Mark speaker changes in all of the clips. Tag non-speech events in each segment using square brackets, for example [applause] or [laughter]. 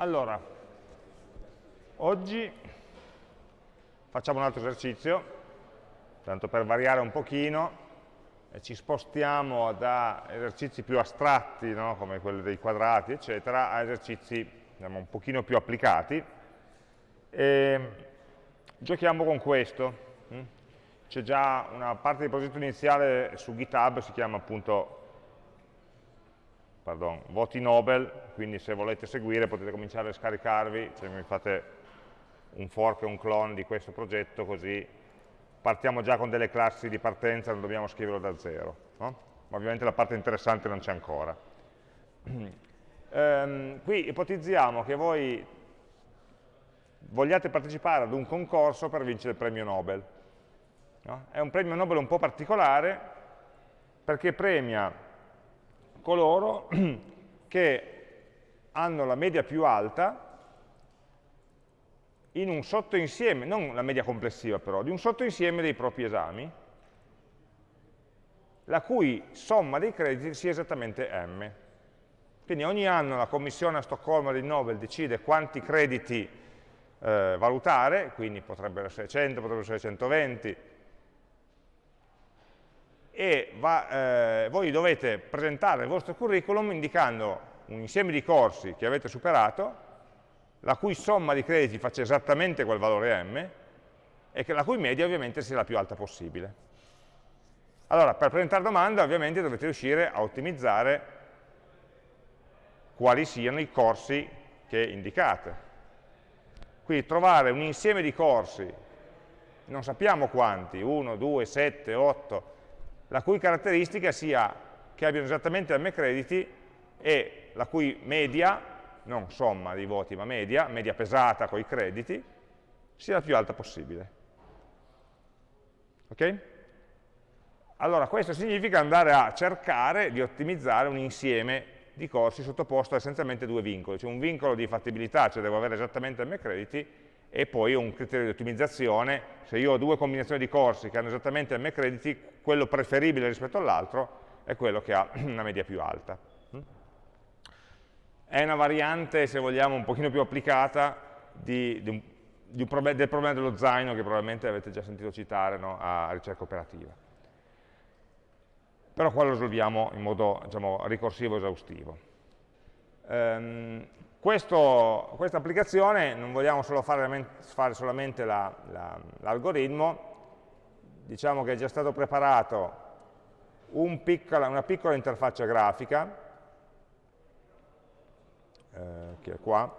Speaker 1: Allora, oggi facciamo un altro esercizio, tanto per variare un pochino, ci spostiamo da esercizi più astratti, no? come quelli dei quadrati, eccetera, a esercizi diciamo, un pochino più applicati. E giochiamo con questo. Hm? C'è già una parte di progetto iniziale su GitHub, si chiama appunto pardon, voti Nobel, quindi se volete seguire potete cominciare a scaricarvi, cioè mi fate un fork e un clone di questo progetto, così partiamo già con delle classi di partenza, non dobbiamo scriverlo da zero. No? Ma ovviamente la parte interessante non c'è ancora. [clears throat] ehm, qui ipotizziamo che voi vogliate partecipare ad un concorso per vincere il premio Nobel. No? È un premio Nobel un po' particolare perché premia coloro [clears throat] che hanno la media più alta in un sottoinsieme, non la media complessiva però, di un sottoinsieme dei propri esami, la cui somma dei crediti sia esattamente m. Quindi ogni anno la commissione a Stoccolma di Nobel decide quanti crediti eh, valutare, quindi potrebbero essere 100, potrebbero essere 120, e va, eh, voi dovete presentare il vostro curriculum indicando un insieme di corsi che avete superato, la cui somma di crediti faccia esattamente quel valore m, e che la cui media ovviamente sia la più alta possibile. Allora, per presentare domanda ovviamente dovete riuscire a ottimizzare quali siano i corsi che indicate. Quindi trovare un insieme di corsi, non sappiamo quanti, 1, 2, 7, 8, la cui caratteristica sia che abbiano esattamente m crediti e la cui media, non somma di voti ma media, media pesata con i crediti, sia la più alta possibile. Ok? Allora questo significa andare a cercare di ottimizzare un insieme di corsi sottoposto a essenzialmente due vincoli, cioè un vincolo di fattibilità, cioè devo avere esattamente m crediti, e poi un criterio di ottimizzazione, se io ho due combinazioni di corsi che hanno esattamente m crediti, quello preferibile rispetto all'altro è quello che ha [clears throat] una media più alta. È una variante, se vogliamo, un pochino più applicata di, di un, di un del problema dello zaino che probabilmente avete già sentito citare no, a ricerca operativa. Però qua lo risolviamo in modo diciamo, ricorsivo esaustivo. Um, questo, questa applicazione non vogliamo solo fare, fare solamente l'algoritmo, la, diciamo che è già stato preparato un piccola, una piccola interfaccia grafica, eh, che è qua,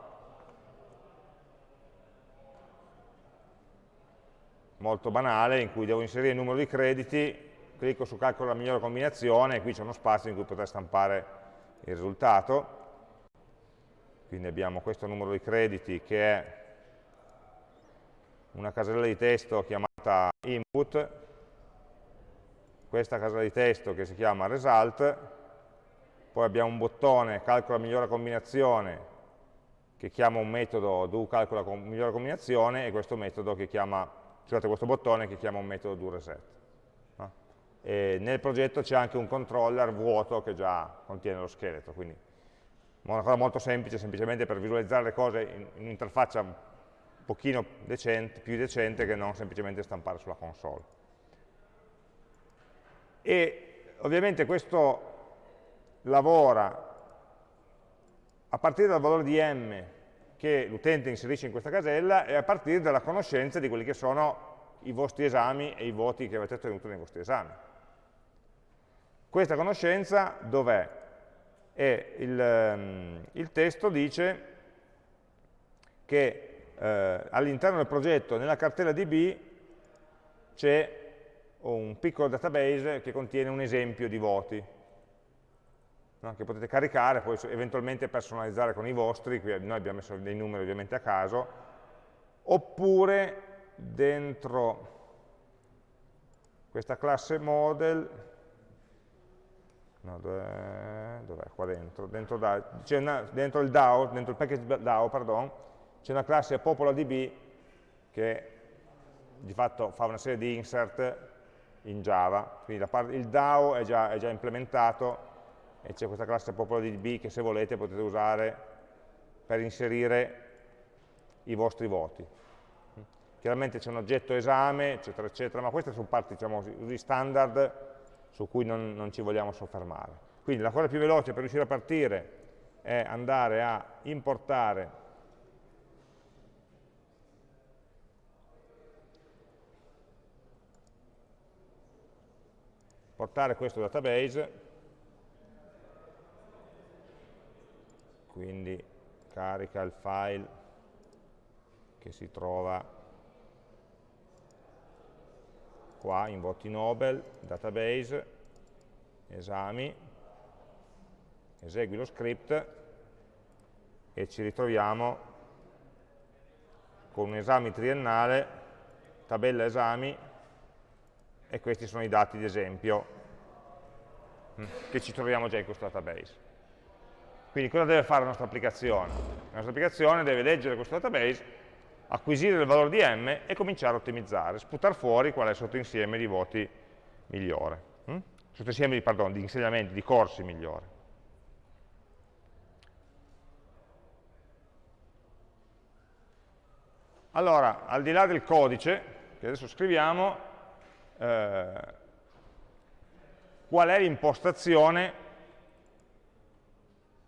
Speaker 1: molto banale, in cui devo inserire il numero di crediti, clicco su calcolo la migliore combinazione e qui c'è uno spazio in cui poter stampare il risultato quindi abbiamo questo numero di crediti che è una casella di testo chiamata input, questa casella di testo che si chiama result, poi abbiamo un bottone calcola migliore combinazione che chiama un metodo do calcola migliore combinazione e questo metodo che chiama, scusate, questo bottone che chiama un metodo do reset. No? nel progetto c'è anche un controller vuoto che già contiene lo scheletro, quindi una cosa molto semplice, semplicemente per visualizzare le cose in, in un'interfaccia un pochino decente, più decente che non semplicemente stampare sulla console. E ovviamente questo lavora a partire dal valore di m che l'utente inserisce in questa casella e a partire dalla conoscenza di quelli che sono i vostri esami e i voti che avete ottenuto nei vostri esami. Questa conoscenza dov'è? E il, ehm, il testo dice che eh, all'interno del progetto, nella cartella DB, c'è un piccolo database che contiene un esempio di voti, no? che potete caricare, poi eventualmente personalizzare con i vostri, qui noi abbiamo messo dei numeri ovviamente a caso, oppure dentro questa classe model no, dov'è? Dov qua dentro? Dentro, una, dentro, il DAO, dentro il package DAO, pardon, c'è una classe PopolaDB che di fatto fa una serie di insert in Java, quindi parte, il DAO è già, è già implementato e c'è questa classe PopolaDB che se volete potete usare per inserire i vostri voti. Chiaramente c'è un oggetto esame, eccetera, eccetera, ma queste sono parti, diciamo, usi standard su cui non, non ci vogliamo soffermare. Quindi la cosa più veloce per riuscire a partire è andare a importare portare questo database quindi carica il file che si trova qua in voti Nobel, database, esami, esegui lo script e ci ritroviamo con un esame triennale, tabella esami e questi sono i dati di esempio mm, che ci troviamo già in questo database. Quindi cosa deve fare la nostra applicazione? La nostra applicazione deve leggere questo database, acquisire il valore di m e cominciare a ottimizzare, sputare fuori qual è il sottoinsieme di voti migliore, hm? sottoinsieme di, pardon, di insegnamenti, di corsi migliore. Allora, al di là del codice, che adesso scriviamo, eh, qual è l'impostazione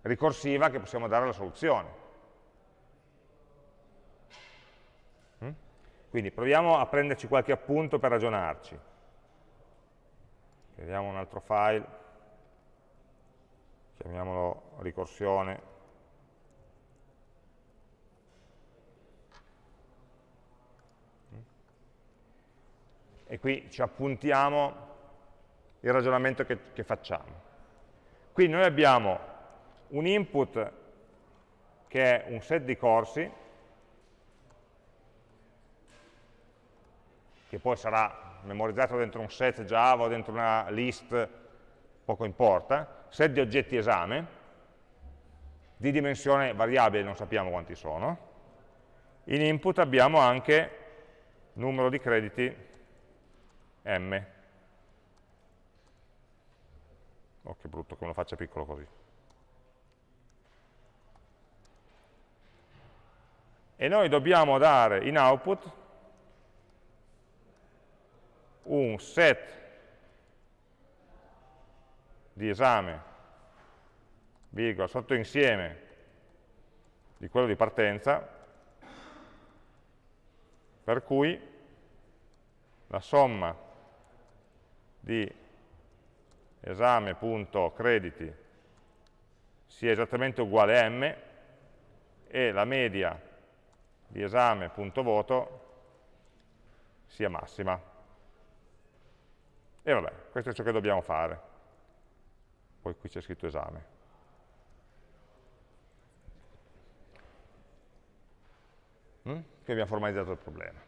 Speaker 1: ricorsiva che possiamo dare alla soluzione. Quindi proviamo a prenderci qualche appunto per ragionarci. Vediamo un altro file, chiamiamolo ricorsione. E qui ci appuntiamo il ragionamento che, che facciamo. Qui noi abbiamo un input che è un set di corsi, che poi sarà memorizzato dentro un set Java o dentro una list, poco importa, set di oggetti esame, di dimensione variabile, non sappiamo quanti sono. In input abbiamo anche numero di crediti m. Oh, che brutto che me lo faccia piccolo così. e noi dobbiamo dare in output un set di esame, virgola, sottoinsieme di quello di partenza, per cui la somma di esame.crediti sia esattamente uguale a m e la media di esame.voto sia massima. E vabbè, questo è ciò che dobbiamo fare. Poi qui c'è scritto esame. Mm? Qui abbiamo formalizzato il problema.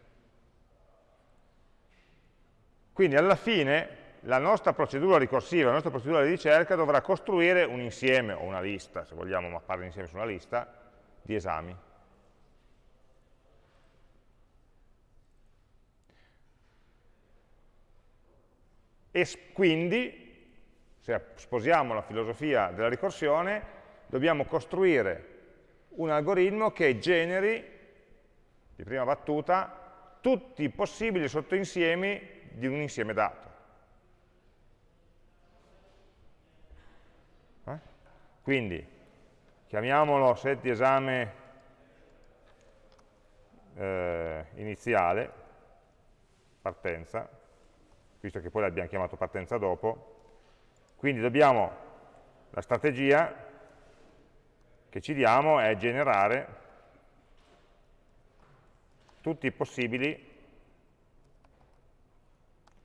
Speaker 1: Quindi alla fine la nostra procedura ricorsiva, la nostra procedura di ricerca dovrà costruire un insieme o una lista, se vogliamo mappare l'insieme su una lista, di esami. E quindi, se sposiamo la filosofia della ricorsione, dobbiamo costruire un algoritmo che generi, di prima battuta, tutti i possibili sottoinsiemi di un insieme dato. Eh? Quindi, chiamiamolo set di esame eh, iniziale, partenza, visto che poi l'abbiamo chiamato partenza dopo. Quindi dobbiamo, la strategia che ci diamo è generare tutti i possibili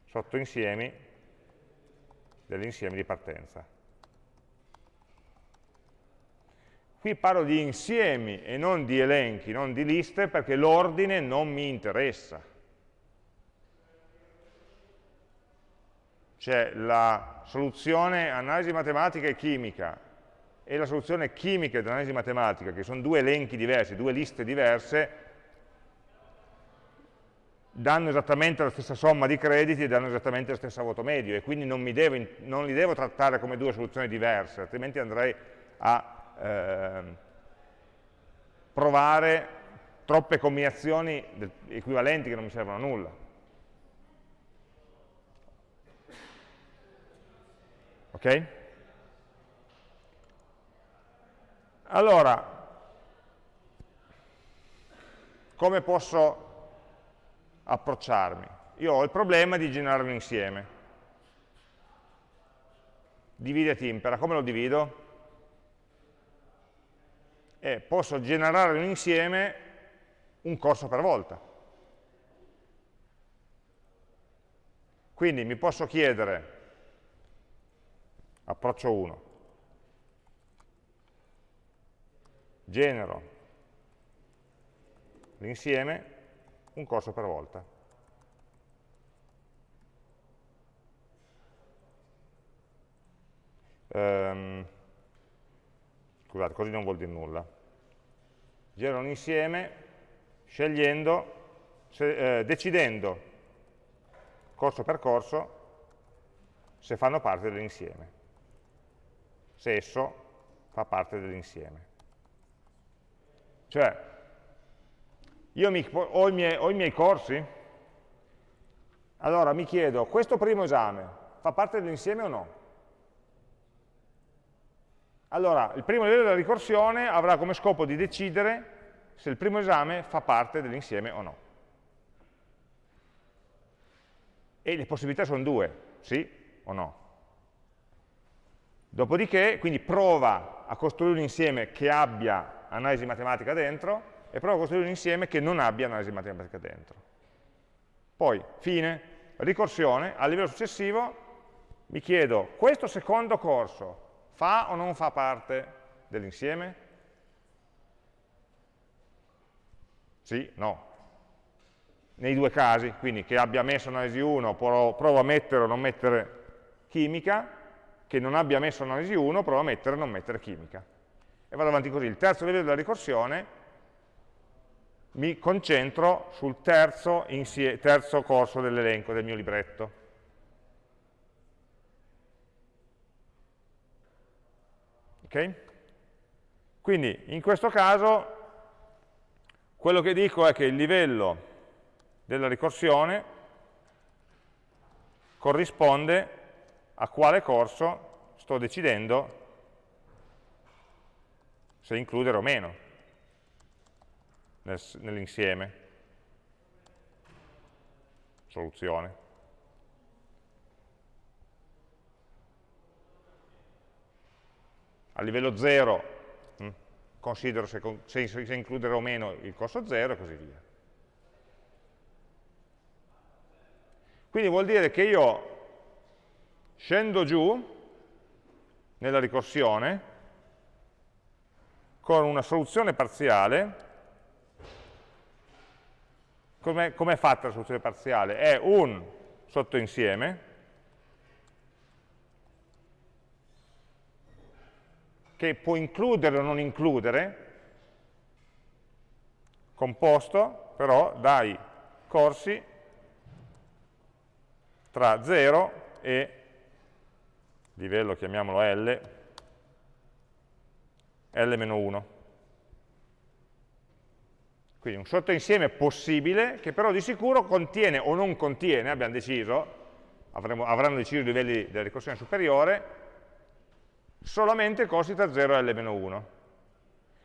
Speaker 1: sottoinsiemi dell'insieme di partenza. Qui parlo di insiemi e non di elenchi, non di liste, perché l'ordine non mi interessa. C'è la soluzione analisi matematica e chimica e la soluzione chimica ed analisi matematica, che sono due elenchi diversi, due liste diverse, danno esattamente la stessa somma di crediti e danno esattamente la stessa voto medio e quindi non, devo, non li devo trattare come due soluzioni diverse, altrimenti andrei a eh, provare troppe combinazioni equivalenti che non mi servono a nulla. Ok? Allora, come posso approcciarmi? Io ho il problema di generare un insieme. Divide e impera, come lo divido? Eh, posso generare un insieme un corso per volta. Quindi mi posso chiedere, approccio 1, genero l'insieme un corso per volta. Um, scusate, così non vuol dire nulla. Genero un insieme scegliendo, se, eh, decidendo corso per corso se fanno parte dell'insieme, se esso fa parte dell'insieme. Cioè, io mi, ho, i miei, ho i miei corsi, allora mi chiedo, questo primo esame fa parte dell'insieme o no? Allora, il primo livello della ricorsione avrà come scopo di decidere se il primo esame fa parte dell'insieme o no. E le possibilità sono due, sì o no. Dopodiché, quindi prova a costruire un insieme che abbia analisi matematica dentro e provo a costruire un insieme che non abbia analisi matematica dentro. Poi, fine, ricorsione, a livello successivo mi chiedo, questo secondo corso fa o non fa parte dell'insieme? Sì, no. Nei due casi, quindi che abbia messo analisi 1, provo a mettere o non mettere chimica, che non abbia messo analisi 1, provo a mettere non mettere chimica e vado avanti così. Il terzo livello della ricorsione mi concentro sul terzo, terzo corso dell'elenco del mio libretto. Ok? Quindi in questo caso quello che dico è che il livello della ricorsione corrisponde a quale corso sto decidendo se includere o meno nel, nell'insieme. Soluzione. A livello 0 hm, considero se, se, se includere o meno il corso 0 e così via. Quindi vuol dire che io scendo giù nella ricorsione con una soluzione parziale. Com'è com fatta la soluzione parziale? È un sottoinsieme che può includere o non includere, composto però dai corsi tra 0 e livello, chiamiamolo L, L-1. Quindi un sottoinsieme possibile che però di sicuro contiene o non contiene, abbiamo deciso, avremo, avranno deciso i livelli della ricorsione superiore, solamente corsi tra 0 e L-1.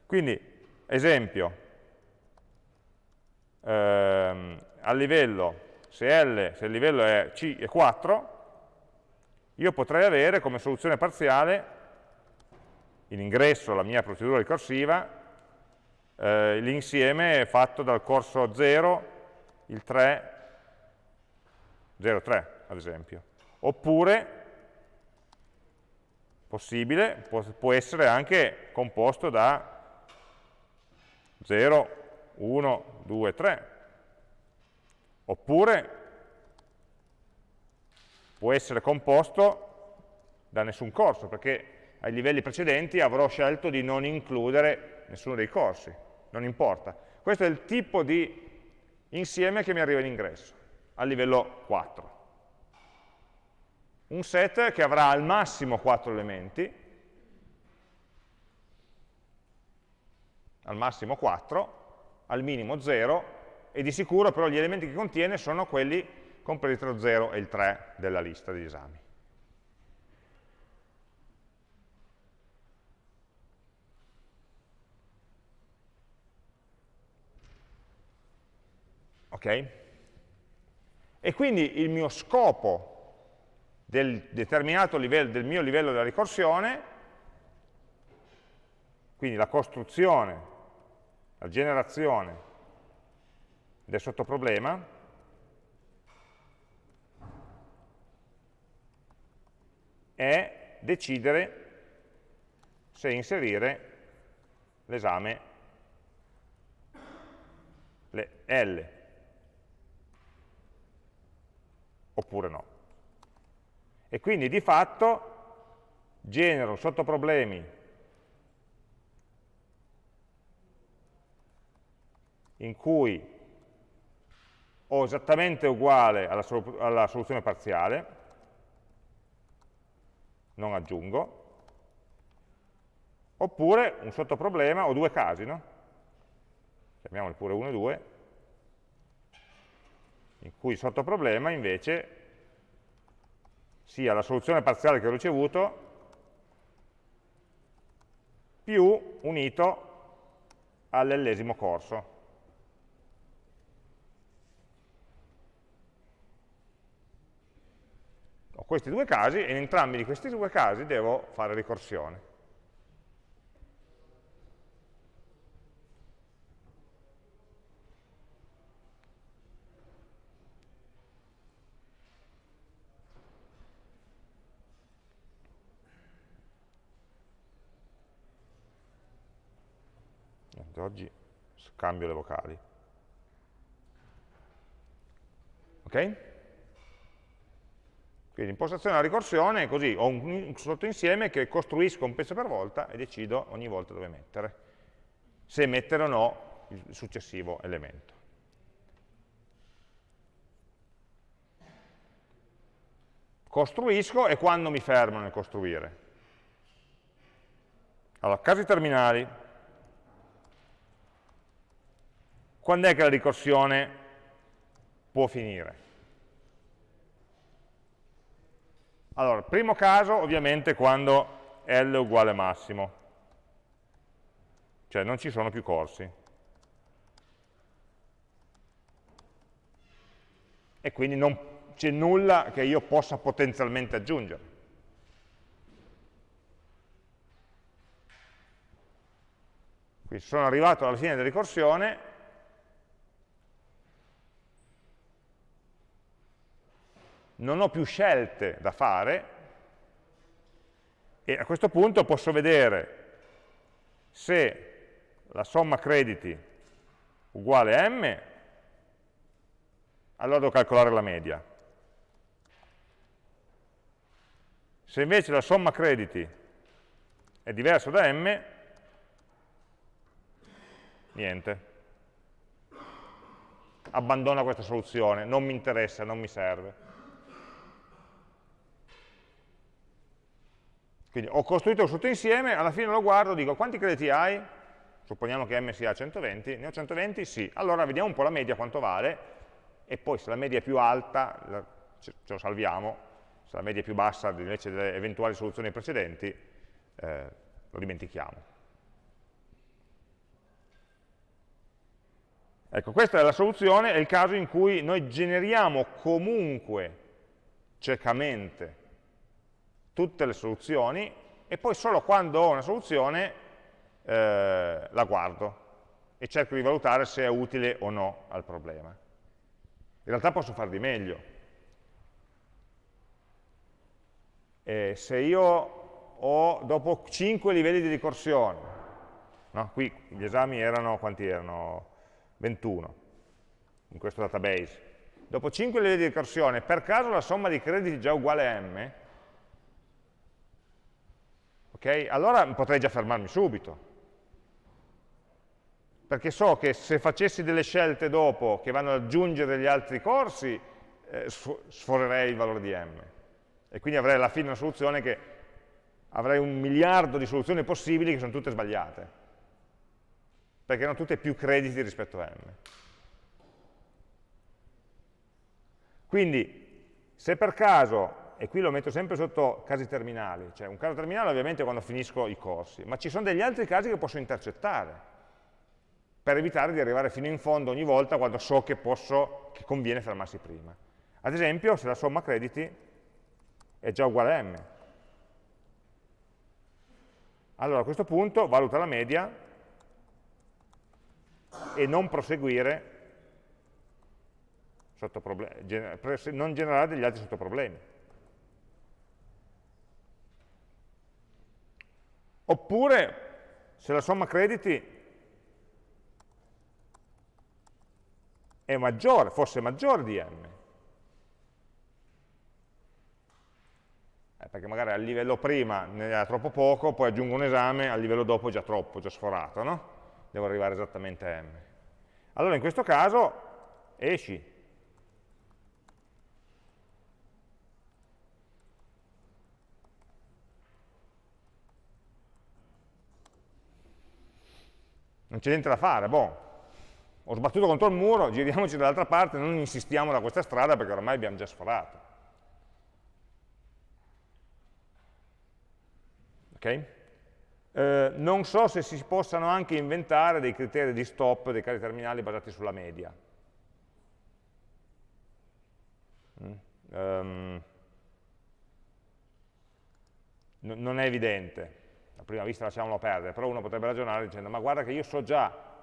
Speaker 1: Quindi, esempio, ehm, a livello, se, L, se il livello è C è 4, io potrei avere come soluzione parziale in ingresso alla mia procedura ricorsiva, eh, l'insieme fatto dal corso 0, il 3, 0, 3 ad esempio. Oppure, possibile, può, può essere anche composto da 0, 1, 2, 3. Oppure può essere composto da nessun corso, perché ai livelli precedenti avrò scelto di non includere nessuno dei corsi, non importa. Questo è il tipo di insieme che mi arriva in ingresso, a livello 4. Un set che avrà al massimo 4 elementi, al massimo 4, al minimo 0, e di sicuro però gli elementi che contiene sono quelli compresi tra lo 0 e il 3 della lista degli esami. Ok? E quindi il mio scopo del determinato livello, del mio livello della ricorsione, quindi la costruzione, la generazione del sottoproblema, è decidere se inserire l'esame le L oppure no. E quindi di fatto genero sottoproblemi in cui ho esattamente uguale alla, alla soluzione parziale, non aggiungo, oppure un sottoproblema, ho due casi, no? chiamiamoli pure 1 e 2, in cui il sottoproblema invece sia la soluzione parziale che ho ricevuto più unito all'ellesimo corso. Questi due casi e in entrambi di questi due casi devo fare ricorsione. oggi scambio le vocali. Ok? Quindi impostazione della ricorsione è così, ho un sottoinsieme che costruisco un pezzo per volta e decido ogni volta dove mettere, se mettere o no il successivo elemento. Costruisco e quando mi fermo nel costruire? Allora, casi terminali. Quando è che la ricorsione può finire? Allora, primo caso ovviamente quando L è uguale massimo, cioè non ci sono più corsi. E quindi non c'è nulla che io possa potenzialmente aggiungere. Quindi sono arrivato alla fine della ricorsione, non ho più scelte da fare e a questo punto posso vedere se la somma crediti uguale a m, allora devo calcolare la media. Se invece la somma crediti è diversa da m, niente. Abbandona questa soluzione, non mi interessa, non mi serve. Quindi ho costruito un sottoinsieme, alla fine lo guardo, dico quanti crediti hai? Supponiamo che m sia 120, ne ho 120? Sì. Allora vediamo un po' la media quanto vale, e poi se la media è più alta, ce lo salviamo, se la media è più bassa invece delle eventuali soluzioni precedenti, eh, lo dimentichiamo. Ecco, questa è la soluzione, è il caso in cui noi generiamo comunque ciecamente tutte le soluzioni e poi solo quando ho una soluzione eh, la guardo e cerco di valutare se è utile o no al problema. In realtà posso fare di meglio. E se io ho, dopo 5 livelli di ricorsione, no? qui gli esami erano, quanti erano? 21 in questo database. Dopo 5 livelli di ricorsione, per caso la somma di crediti è già uguale a m, Okay? Allora potrei già fermarmi subito. Perché so che se facessi delle scelte dopo che vanno ad aggiungere gli altri corsi, eh, sforerei il valore di m. E quindi avrei alla fine una soluzione che avrei un miliardo di soluzioni possibili che sono tutte sbagliate. perché hanno tutte più crediti rispetto a m. Quindi, se per caso, e qui lo metto sempre sotto casi terminali, cioè un caso terminale ovviamente è quando finisco i corsi, ma ci sono degli altri casi che posso intercettare, per evitare di arrivare fino in fondo ogni volta quando so che, posso, che conviene fermarsi prima. Ad esempio, se la somma crediti è già uguale a m. Allora a questo punto valuta la media e non proseguire non generare degli altri sottoproblemi. Oppure, se la somma crediti è maggiore, fosse maggiore di m, eh, perché magari al livello prima ne era troppo poco, poi aggiungo un esame, al livello dopo è già troppo, già sforato, no? Devo arrivare esattamente a m. Allora in questo caso esci. Non c'è niente da fare, boh, ho sbattuto contro il muro, giriamoci dall'altra parte, non insistiamo da questa strada perché ormai abbiamo già sforato. Ok? Eh, non so se si possano anche inventare dei criteri di stop dei casi terminali basati sulla media. Mm. Um, non è evidente, a prima vista lasciamolo perdere, però uno potrebbe ragionare dicendo ma guarda che io so già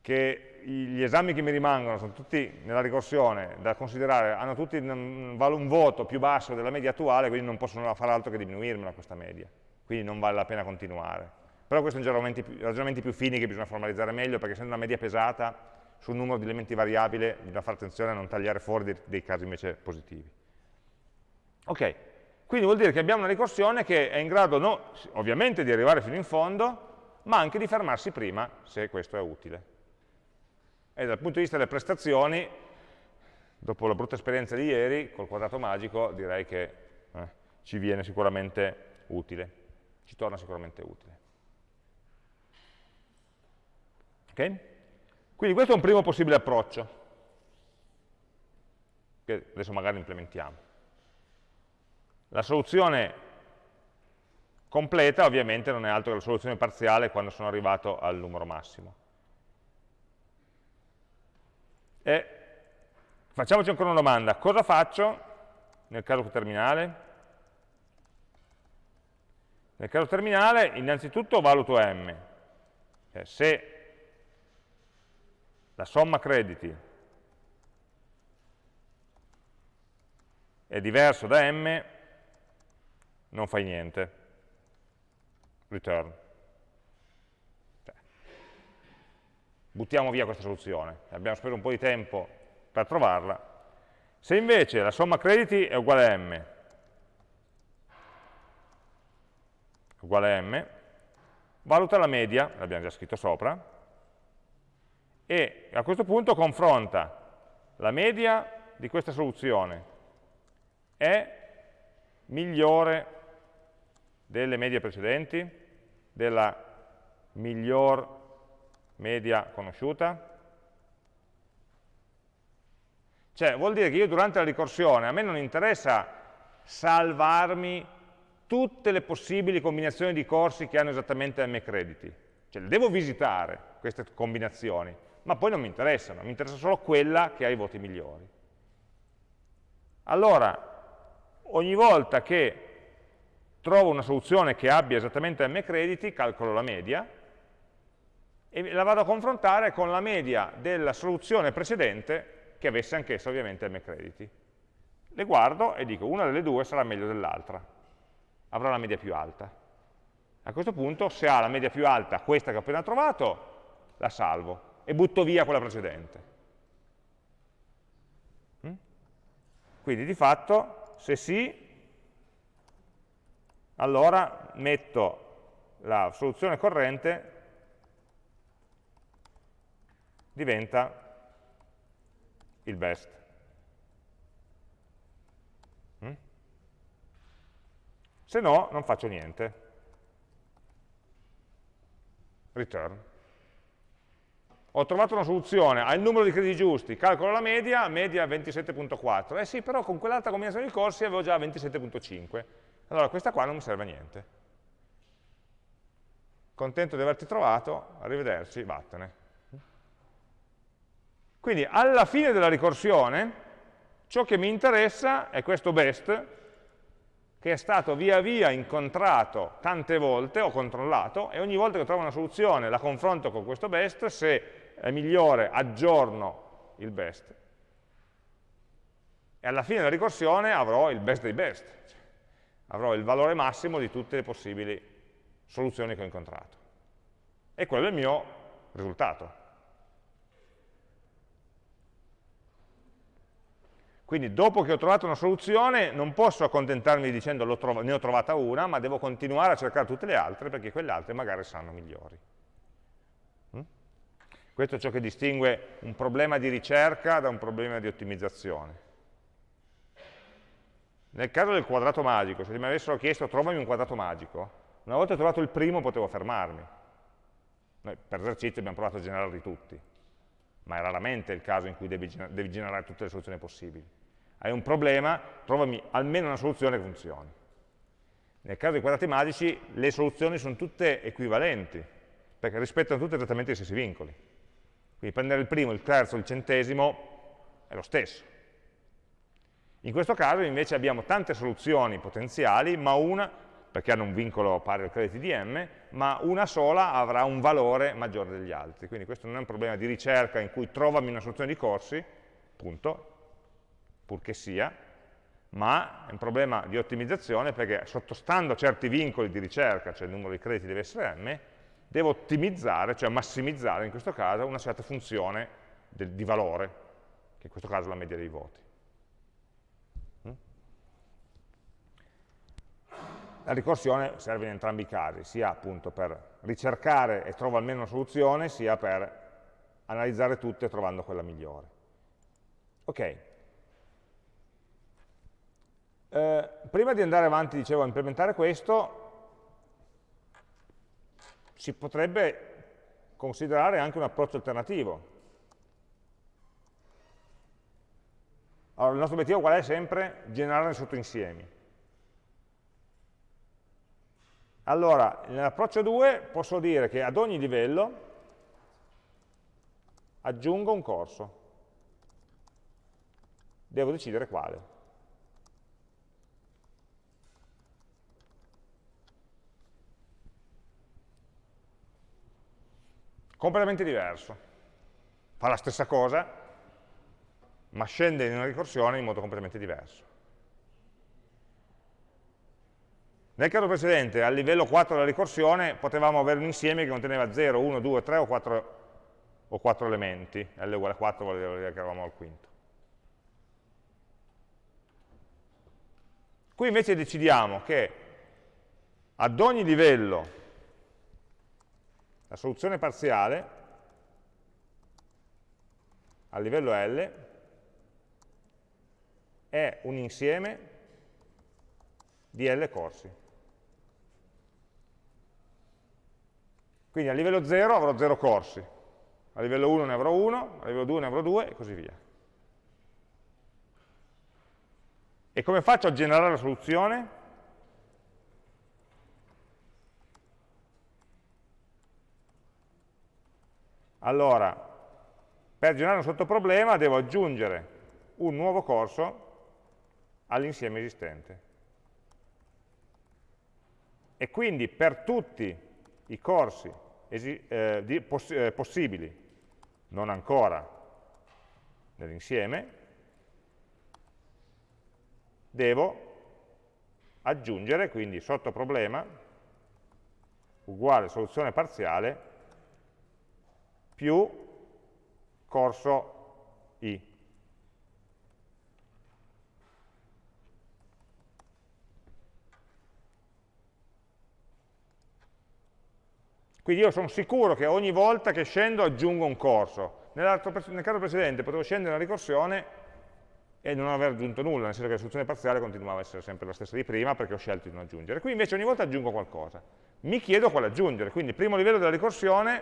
Speaker 1: che gli esami che mi rimangono sono tutti nella ricorsione da considerare, hanno tutti un, un voto più basso della media attuale, quindi non possono fare altro che diminuirmela questa media, quindi non vale la pena continuare. Però questi sono ragionamenti, ragionamenti più fini che bisogna formalizzare meglio, perché essendo una media pesata sul numero di elementi variabili bisogna fare attenzione a non tagliare fuori dei, dei casi invece positivi. Ok, quindi vuol dire che abbiamo una ricorsione che è in grado no, ovviamente di arrivare fino in fondo, ma anche di fermarsi prima, se questo è utile. E dal punto di vista delle prestazioni, dopo la brutta esperienza di ieri, col quadrato magico, direi che eh, ci viene sicuramente utile, ci torna sicuramente utile. Ok? Quindi questo è un primo possibile approccio, che adesso magari implementiamo. La soluzione completa ovviamente non è altro che la soluzione parziale quando sono arrivato al numero massimo. E facciamoci ancora una domanda, cosa faccio nel caso terminale? Nel caso terminale innanzitutto valuto m, cioè, se la somma crediti è diverso da m, non fai niente, return. buttiamo via questa soluzione, abbiamo speso un po' di tempo per trovarla. Se invece la somma crediti è uguale a m, uguale a m, valuta la media, l'abbiamo già scritto sopra, e a questo punto confronta la media di questa soluzione è migliore delle medie precedenti, della miglior media conosciuta? Cioè, vuol dire che io durante la ricorsione, a me non interessa salvarmi tutte le possibili combinazioni di corsi che hanno esattamente m crediti. Cioè, le devo visitare, queste combinazioni, ma poi non mi interessano, mi interessa solo quella che ha i voti migliori. Allora, ogni volta che trovo una soluzione che abbia esattamente m crediti, calcolo la media, e la vado a confrontare con la media della soluzione precedente che avesse anch'essa ovviamente m crediti. Le guardo e dico una delle due sarà meglio dell'altra, avrà la media più alta. A questo punto se ha la media più alta, questa che ho appena trovato, la salvo e butto via quella precedente. Mm? Quindi di fatto, se sì, allora metto la soluzione corrente diventa il best. Mm? Se no, non faccio niente. return. Ho trovato una soluzione, ha il numero di crediti giusti, calcolo la media, media 27.4. Eh sì, però con quell'altra combinazione di corsi avevo già 27.5. Allora questa qua non mi serve a niente. Contento di averti trovato, arrivederci, vattene. Quindi alla fine della ricorsione ciò che mi interessa è questo best che è stato via via incontrato tante volte, ho controllato, e ogni volta che trovo una soluzione la confronto con questo best, se è migliore aggiorno il best, e alla fine della ricorsione avrò il best dei best, avrò il valore massimo di tutte le possibili soluzioni che ho incontrato. E quello è il mio risultato. Quindi dopo che ho trovato una soluzione non posso accontentarmi dicendo ne ho trovata una, ma devo continuare a cercare tutte le altre perché quelle altre magari saranno migliori. Mm? Questo è ciò che distingue un problema di ricerca da un problema di ottimizzazione. Nel caso del quadrato magico, se mi avessero chiesto trovami un quadrato magico, una volta trovato il primo potevo fermarmi. Noi per esercizio abbiamo provato a generarli tutti, ma è raramente il caso in cui devi, devi generare tutte le soluzioni possibili hai un problema, trovami almeno una soluzione che funzioni. Nel caso dei quadrati magici le soluzioni sono tutte equivalenti, perché rispettano tutte esattamente gli stessi vincoli. Quindi prendere il primo, il terzo, il centesimo è lo stesso. In questo caso invece abbiamo tante soluzioni potenziali, ma una, perché hanno un vincolo pari al crediti di m, ma una sola avrà un valore maggiore degli altri. Quindi questo non è un problema di ricerca in cui trovami una soluzione di corsi, punto, purché sia, ma è un problema di ottimizzazione perché sottostando a certi vincoli di ricerca, cioè il numero di crediti deve essere m, devo ottimizzare, cioè massimizzare in questo caso una certa funzione di valore, che in questo caso è la media dei voti. La ricorsione serve in entrambi i casi, sia appunto per ricercare e trovare almeno una soluzione, sia per analizzare tutte trovando quella migliore. Ok, eh, prima di andare avanti, dicevo, a implementare questo, si potrebbe considerare anche un approccio alternativo. Allora, il nostro obiettivo qual è sempre? Generare sottoinsiemi. Allora, nell'approccio 2 posso dire che ad ogni livello aggiungo un corso. Devo decidere quale. completamente diverso. Fa la stessa cosa, ma scende in una ricorsione in modo completamente diverso. Nel caso precedente, al livello 4 della ricorsione, potevamo avere un insieme che conteneva 0, 1, 2, 3 o 4, o 4 elementi. L uguale a 4 vuol dire che eravamo al quinto. Qui invece decidiamo che ad ogni livello la soluzione parziale a livello L è un insieme di L corsi. Quindi a livello 0 avrò 0 corsi, a livello 1 ne avrò 1, a livello 2 ne avrò 2 e così via. E come faccio a generare la soluzione? Allora, per generare un sottoproblema devo aggiungere un nuovo corso all'insieme esistente. E quindi per tutti i corsi eh, di, poss eh, possibili, non ancora nell'insieme, devo aggiungere, quindi sottoproblema, uguale soluzione parziale, più corso i. Quindi io sono sicuro che ogni volta che scendo aggiungo un corso. nel caso precedente potevo scendere nella ricorsione e non aver aggiunto nulla, nel senso che la soluzione parziale continuava a essere sempre la stessa di prima perché ho scelto di non aggiungere. Qui invece ogni volta aggiungo qualcosa. Mi chiedo quale aggiungere, quindi il primo livello della ricorsione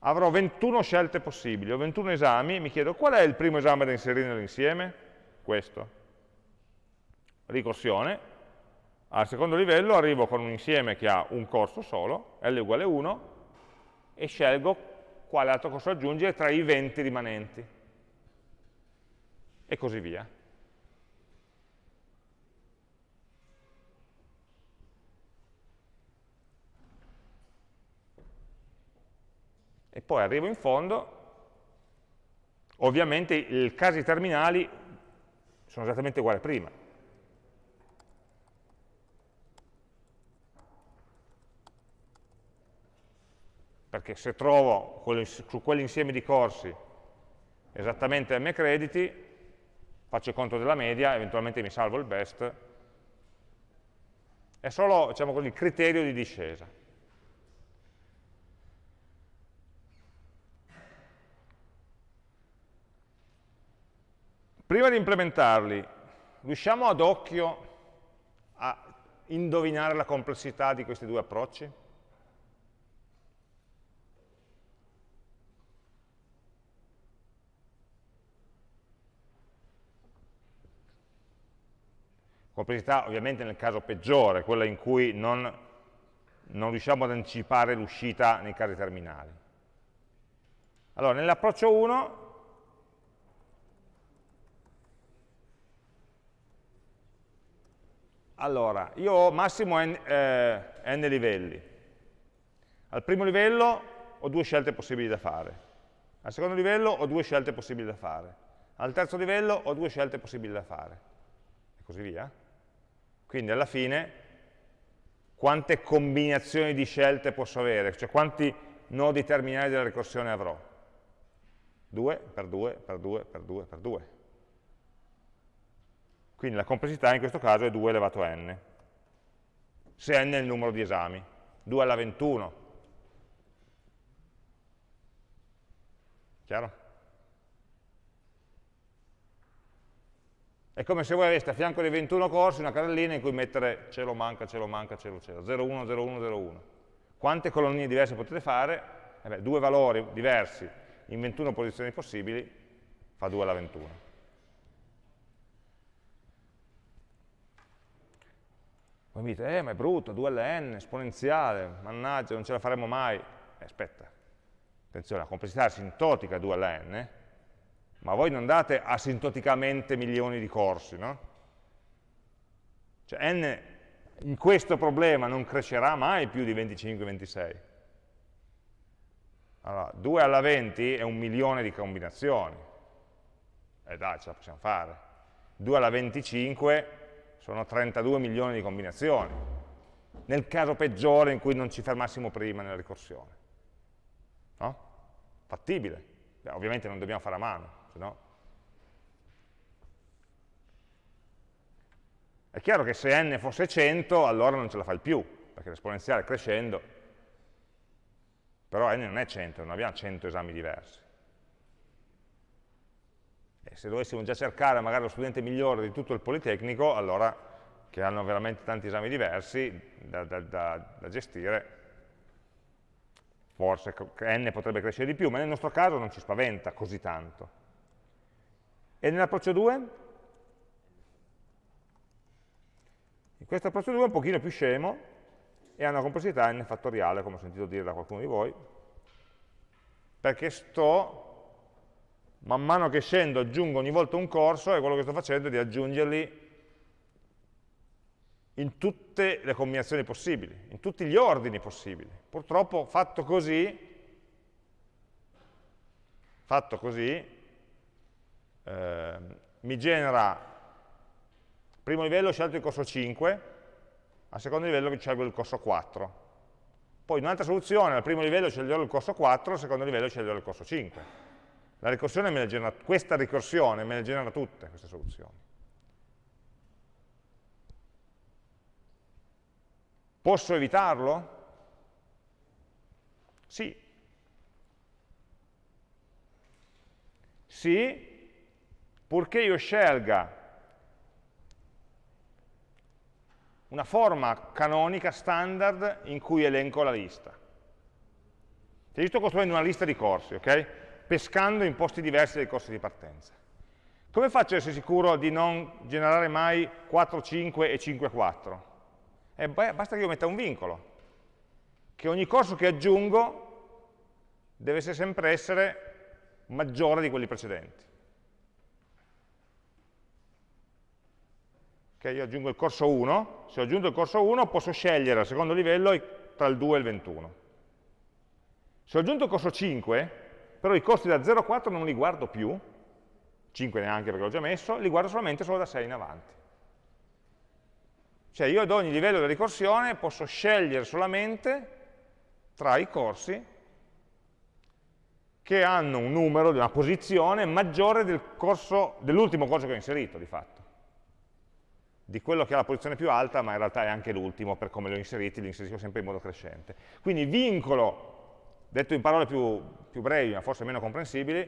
Speaker 1: avrò 21 scelte possibili, ho 21 esami, mi chiedo qual è il primo esame da inserire nell'insieme? Questo. Ricorsione. Al secondo livello arrivo con un insieme che ha un corso solo, L uguale 1, e scelgo quale altro corso aggiungere tra i 20 rimanenti. E così via. E poi arrivo in fondo, ovviamente i casi terminali sono esattamente uguali a prima. Perché se trovo su quell'insieme di corsi esattamente m crediti, faccio il conto della media, eventualmente mi salvo il best, è solo diciamo così, il criterio di discesa. Prima di implementarli, riusciamo ad occhio a indovinare la complessità di questi due approcci? Complessità ovviamente nel caso peggiore, quella in cui non, non riusciamo ad anticipare l'uscita nei casi terminali. Allora, nell'approccio 1 Allora, io ho massimo n, eh, n, livelli. Al primo livello ho due scelte possibili da fare. Al secondo livello ho due scelte possibili da fare. Al terzo livello ho due scelte possibili da fare. E così via. Quindi alla fine quante combinazioni di scelte posso avere? Cioè quanti nodi terminali della ricorsione avrò? 2 per 2 per 2 per 2 per 2. Quindi la complessità in questo caso è 2 elevato a n, se n è il numero di esami, 2 alla 21. Chiaro? È come se voi aveste a fianco dei 21 corsi una carrellina in cui mettere cielo manca, cielo manca, cielo cielo, 01, 01, 01. Quante colonie diverse potete fare? Eh beh, due valori diversi in 21 posizioni possibili fa 2 alla 21. Poi mi dite, eh ma è brutto, 2 alla n, esponenziale, mannaggia, non ce la faremo mai. Eh, aspetta, attenzione, la complessità asintotica 2 alla n ma voi non date asintoticamente milioni di corsi, no? Cioè n in questo problema non crescerà mai più di 25-26. Allora, 2 alla 20 è un milione di combinazioni. E eh dai, ce la possiamo fare. 2 alla 25 sono 32 milioni di combinazioni. Nel caso peggiore in cui non ci fermassimo prima nella ricorsione. No? Fattibile. Beh, ovviamente non dobbiamo fare a mano no? È chiaro che se n fosse 100, allora non ce la fai più, perché l'esponenziale crescendo, però n non è 100, non abbiamo 100 esami diversi. E se dovessimo già cercare magari lo studente migliore di tutto il Politecnico, allora che hanno veramente tanti esami diversi da, da, da, da gestire, forse n potrebbe crescere di più, ma nel nostro caso non ci spaventa così tanto. E nell'approccio 2? In questo approccio 2 è un pochino più scemo e ha una complessità n fattoriale, come ho sentito dire da qualcuno di voi, perché sto, man mano che scendo, aggiungo ogni volta un corso e quello che sto facendo è di aggiungerli in tutte le combinazioni possibili, in tutti gli ordini possibili. Purtroppo fatto così, fatto così eh, mi genera, primo livello scelto il corso 5, al secondo livello scelgo il corso 4. Poi un'altra soluzione, al primo livello sceglierò il corso 4, al secondo livello sceglierò il corso 5. La ricorsione genera, questa ricorsione me le genera tutte queste soluzioni. Posso evitarlo? Sì. Sì, purché io scelga una forma canonica standard in cui elenco la lista. Cioè io sto costruendo una lista di corsi, ok? Pescando in posti diversi dai corsi di partenza. Come faccio ad essere sicuro di non generare mai 4, 5 e 5, 4? Eh, basta che io metta un vincolo, che ogni corso che aggiungo deve sempre essere maggiore di quelli precedenti. Okay, io aggiungo il corso 1, se ho aggiunto il corso 1 posso scegliere al secondo livello tra il 2 e il 21. Se ho aggiunto il corso 5, però i corsi da 0 a 4 non li guardo più, 5 neanche perché l'ho già messo, li guardo solamente solo da 6 in avanti. Cioè io ad ogni livello della ricorsione posso scegliere solamente tra i corsi che hanno un numero, una posizione maggiore dell'ultimo corso, dell corso che ho inserito, di fatto di quello che ha la posizione più alta, ma in realtà è anche l'ultimo, per come li ho li inserisco sempre in modo crescente. Quindi vincolo, detto in parole più, più brevi, ma forse meno comprensibili,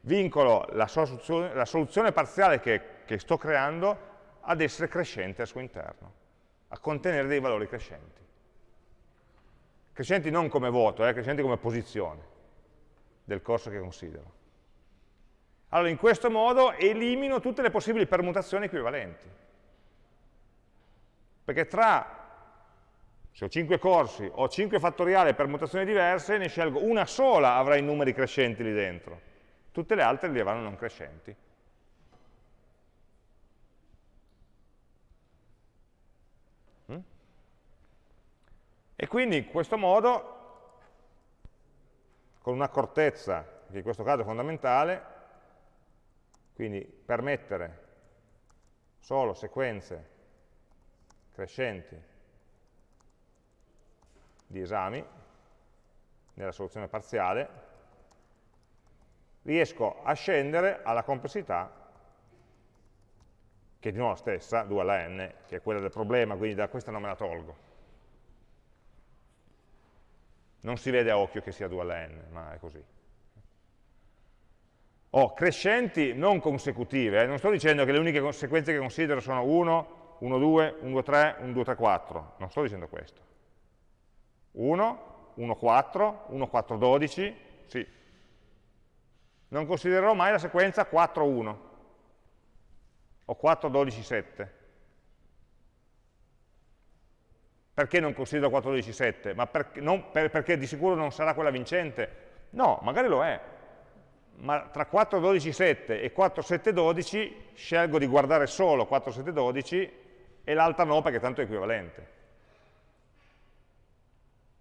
Speaker 1: vincolo la soluzione, la soluzione parziale che, che, sto creando ad essere crescente al suo interno, a contenere dei valori crescenti. Crescenti non come voto, eh, crescenti come posizione del corso che considero. Allora, in questo modo elimino tutte le possibili permutazioni equivalenti. Perché tra, se ho 5 corsi, ho 5 fattoriali e permutazioni diverse, ne scelgo una sola avrà i numeri crescenti lì dentro. Tutte le altre li avranno non crescenti. Mm? E quindi in questo modo, con un'accortezza, che in questo caso è fondamentale, quindi permettere solo sequenze crescenti di esami nella soluzione parziale, riesco a scendere alla complessità che è di nuovo la stessa, 2 alla n, che è quella del problema, quindi da questa non me la tolgo. Non si vede a occhio che sia 2 alla n, ma è così. Ho crescenti non consecutive, eh? non sto dicendo che le uniche sequenze che considero sono 1, 1, 2, 1, 2, 3, 1, 2, 3, 4. Non sto dicendo questo. 1, 1, 4, 1, 4, 12, sì. Non considererò mai la sequenza 4, 1 o 4, 12, 7. Perché non considero 4, 12, 7? Ma per, non, per, perché di sicuro non sarà quella vincente? No, magari lo è. Ma tra 4, 12, 7 e 4, 7, 12 scelgo di guardare solo 4, 7, 12 e l'altra no perché tanto è equivalente.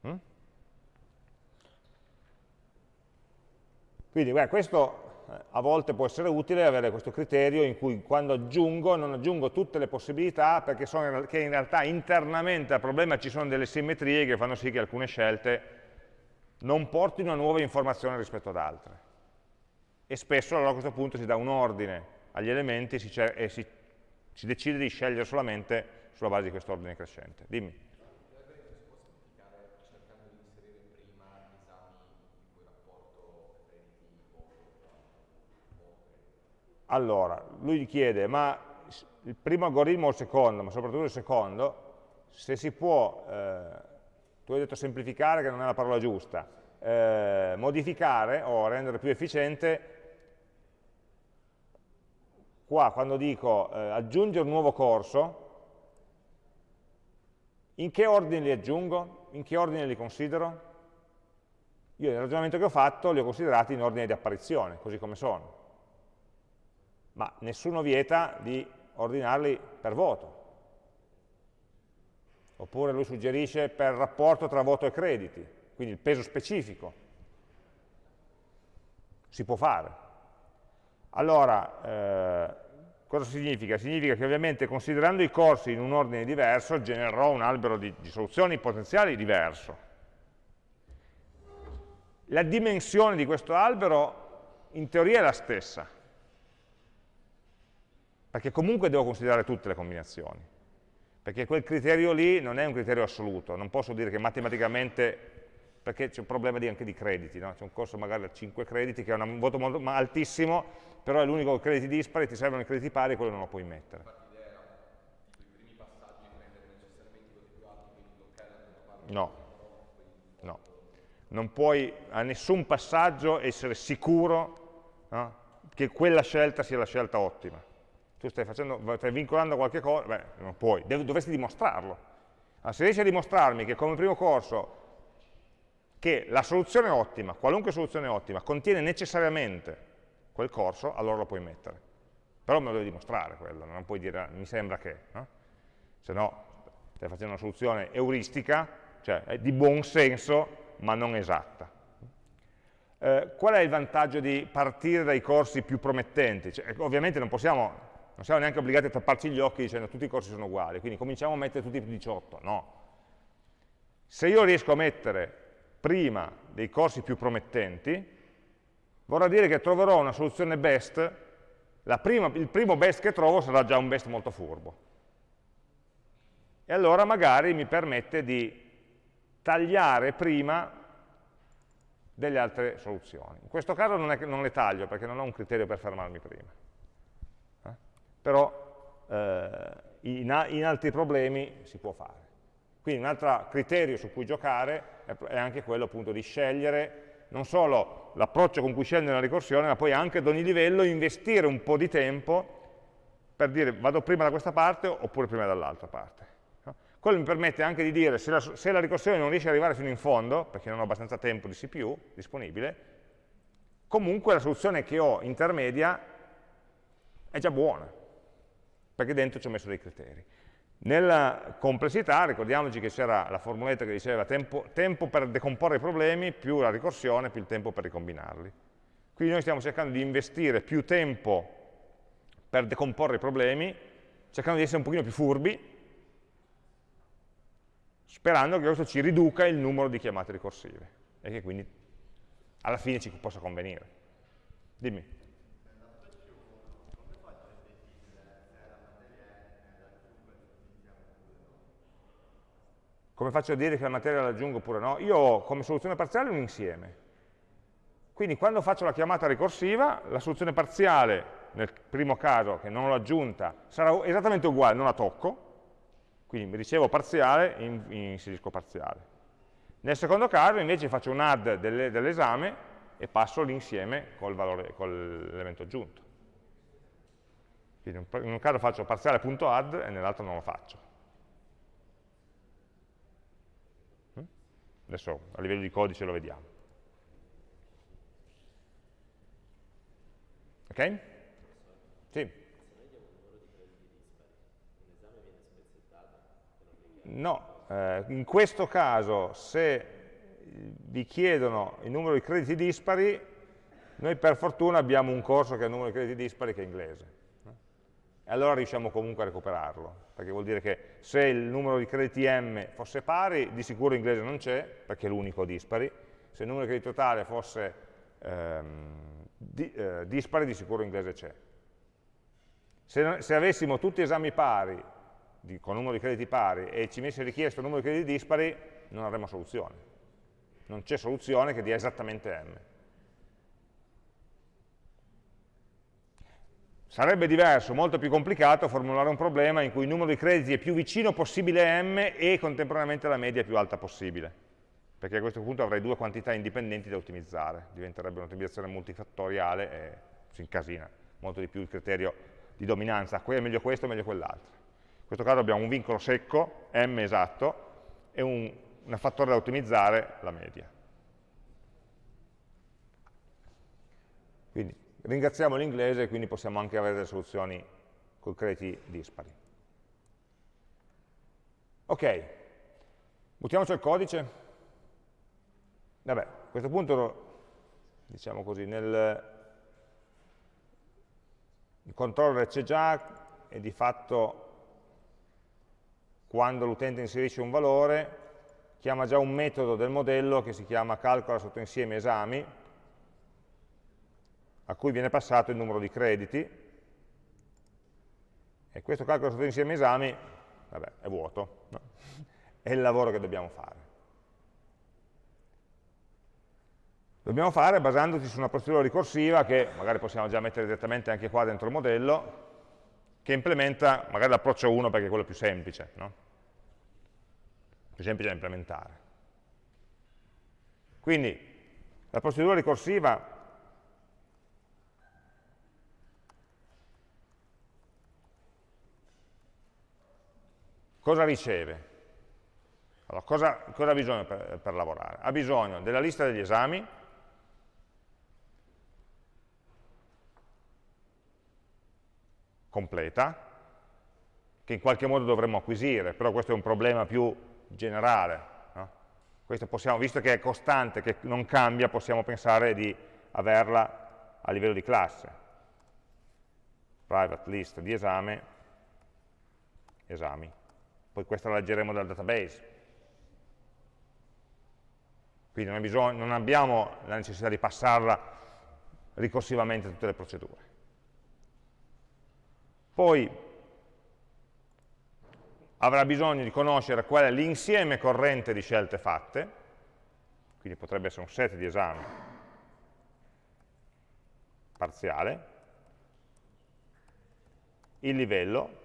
Speaker 1: Mm? Quindi beh, questo eh, a volte può essere utile avere questo criterio in cui quando aggiungo non aggiungo tutte le possibilità perché sono, in realtà internamente al problema ci sono delle simmetrie che fanno sì che alcune scelte non portino a nuove informazioni rispetto ad altre. E spesso allora a questo punto si dà un ordine agli elementi e si si decide di scegliere solamente sulla base di questo ordine crescente. Dimmi. Allora, lui chiede, ma il primo algoritmo o il secondo, ma soprattutto il secondo, se si può, eh, tu hai detto semplificare che non è la parola giusta, eh, modificare o rendere più efficiente qua quando dico eh, aggiungere un nuovo corso, in che ordine li aggiungo? In che ordine li considero? Io nel ragionamento che ho fatto li ho considerati in ordine di apparizione, così come sono. Ma nessuno vieta di ordinarli per voto. Oppure lui suggerisce per rapporto tra voto e crediti, quindi il peso specifico. Si può fare. Allora, eh, cosa significa? Significa che ovviamente considerando i corsi in un ordine diverso genererò un albero di, di soluzioni potenziali diverso. La dimensione di questo albero in teoria è la stessa, perché comunque devo considerare tutte le combinazioni, perché quel criterio lì non è un criterio assoluto, non posso dire che matematicamente perché c'è un problema di, anche di crediti, no? c'è un corso magari da 5 crediti che ha un voto molto, altissimo, però è l'unico crediti dispari, ti servono i crediti pari e quello non lo puoi mettere. No, no. Non puoi a nessun passaggio essere sicuro no? che quella scelta sia la scelta ottima. Tu stai, facendo, stai vincolando qualche cosa, beh, non puoi, dovresti dimostrarlo. Allora, se riesci a dimostrarmi che come primo corso che la soluzione ottima, qualunque soluzione ottima, contiene necessariamente quel corso, allora lo puoi mettere. Però me lo devi dimostrare quello, non puoi dire mi sembra che, no? se no stai facendo una soluzione euristica, cioè è di buon senso, ma non esatta. Eh, qual è il vantaggio di partire dai corsi più promettenti? Cioè, ovviamente non possiamo, non siamo neanche obbligati a tapparci gli occhi dicendo tutti i corsi sono uguali, quindi cominciamo a mettere tutti i 18, no. Se io riesco a mettere prima dei corsi più promettenti, vorrà dire che troverò una soluzione best, prima, il primo best che trovo sarà già un best molto furbo. E allora magari mi permette di tagliare prima delle altre soluzioni. In questo caso non, è, non le taglio perché non ho un criterio per fermarmi prima. Eh? Però eh, in, in altri problemi si può fare. Quindi un altro criterio su cui giocare è anche quello appunto di scegliere non solo l'approccio con cui scendere la ricorsione, ma poi anche ad ogni livello investire un po' di tempo per dire vado prima da questa parte oppure prima dall'altra parte. Quello mi permette anche di dire se la, se la ricorsione non riesce ad arrivare fino in fondo, perché non ho abbastanza tempo di CPU disponibile, comunque la soluzione che ho intermedia è già buona, perché dentro ci ho messo dei criteri. Nella complessità ricordiamoci che c'era la formuletta che diceva tempo, tempo, per decomporre i problemi più la ricorsione più il tempo per ricombinarli. Quindi noi stiamo cercando di investire più tempo per decomporre i problemi, cercando di essere un pochino più furbi, sperando che questo ci riduca il numero di chiamate ricorsive e che quindi alla fine ci possa convenire. Dimmi. Come faccio a dire che la materia la aggiungo oppure no? Io ho come soluzione parziale un insieme. Quindi quando faccio la chiamata ricorsiva, la soluzione parziale, nel primo caso che non l'ho aggiunta, sarà esattamente uguale, non la tocco, quindi mi ricevo parziale e inserisco parziale. Nel secondo caso invece faccio un add dell'esame e passo l'insieme con l'elemento aggiunto. Quindi in un caso faccio parziale.add e nell'altro non lo faccio. Adesso a livello di codice lo vediamo. Ok? Sì. No, eh, in questo caso se vi chiedono il numero di crediti dispari, noi per fortuna abbiamo un corso che ha il numero di crediti dispari che è inglese e allora riusciamo comunque a recuperarlo, perché vuol dire che se il numero di crediti m fosse pari, di sicuro inglese non c'è, perché è l'unico dispari, se il numero di crediti totale fosse ehm, di, eh, dispari, di sicuro inglese c'è. Se, se, avessimo tutti esami pari, di, con numero di crediti pari, e ci venisse richiesto il numero di crediti dispari, non avremmo soluzione. Non c'è soluzione che dia esattamente m. Sarebbe diverso, molto più complicato, formulare un problema in cui il numero di crediti è più vicino possibile a m e contemporaneamente la media più alta possibile, perché a questo punto avrei due quantità indipendenti da ottimizzare, diventerebbe un'ottimizzazione multifattoriale e si incasina molto di più il criterio di dominanza, qui è meglio questo, è meglio quell'altro. In questo caso abbiamo un vincolo secco, m esatto, e un, un fattore da ottimizzare, la media. Quindi Ringraziamo l'inglese e quindi possiamo anche avere delle soluzioni con crediti dispari. Ok, buttiamoci il codice. Vabbè, a questo punto, diciamo così, nel il controller c'è già e di fatto quando l'utente inserisce un valore chiama già un metodo del modello che si chiama calcola sotto insieme esami a cui viene passato il numero di crediti, e questo calcolo sotto insieme esami, vabbè, è vuoto, no? [laughs] è il lavoro che dobbiamo fare. dobbiamo fare basandoci su una procedura ricorsiva che magari possiamo già mettere direttamente anche qua dentro il modello, che implementa magari l'approccio 1 perché è quello più semplice, no? più semplice da implementare. Quindi la procedura ricorsiva cosa riceve? Allora, cosa, cosa, ha bisogno per, per lavorare? Ha bisogno della lista degli esami, completa, che in qualche modo dovremmo acquisire, però questo è un problema più generale. No? Possiamo, visto che è costante, che non cambia, possiamo pensare di averla a livello di classe. Private list di esame, esami. Poi questa la leggeremo dal database. Quindi non, bisogno, non abbiamo la necessità di passarla ricorsivamente tutte le procedure. Poi avrà bisogno di conoscere qual è l'insieme corrente di scelte fatte, quindi potrebbe essere un set di esami parziale, il livello,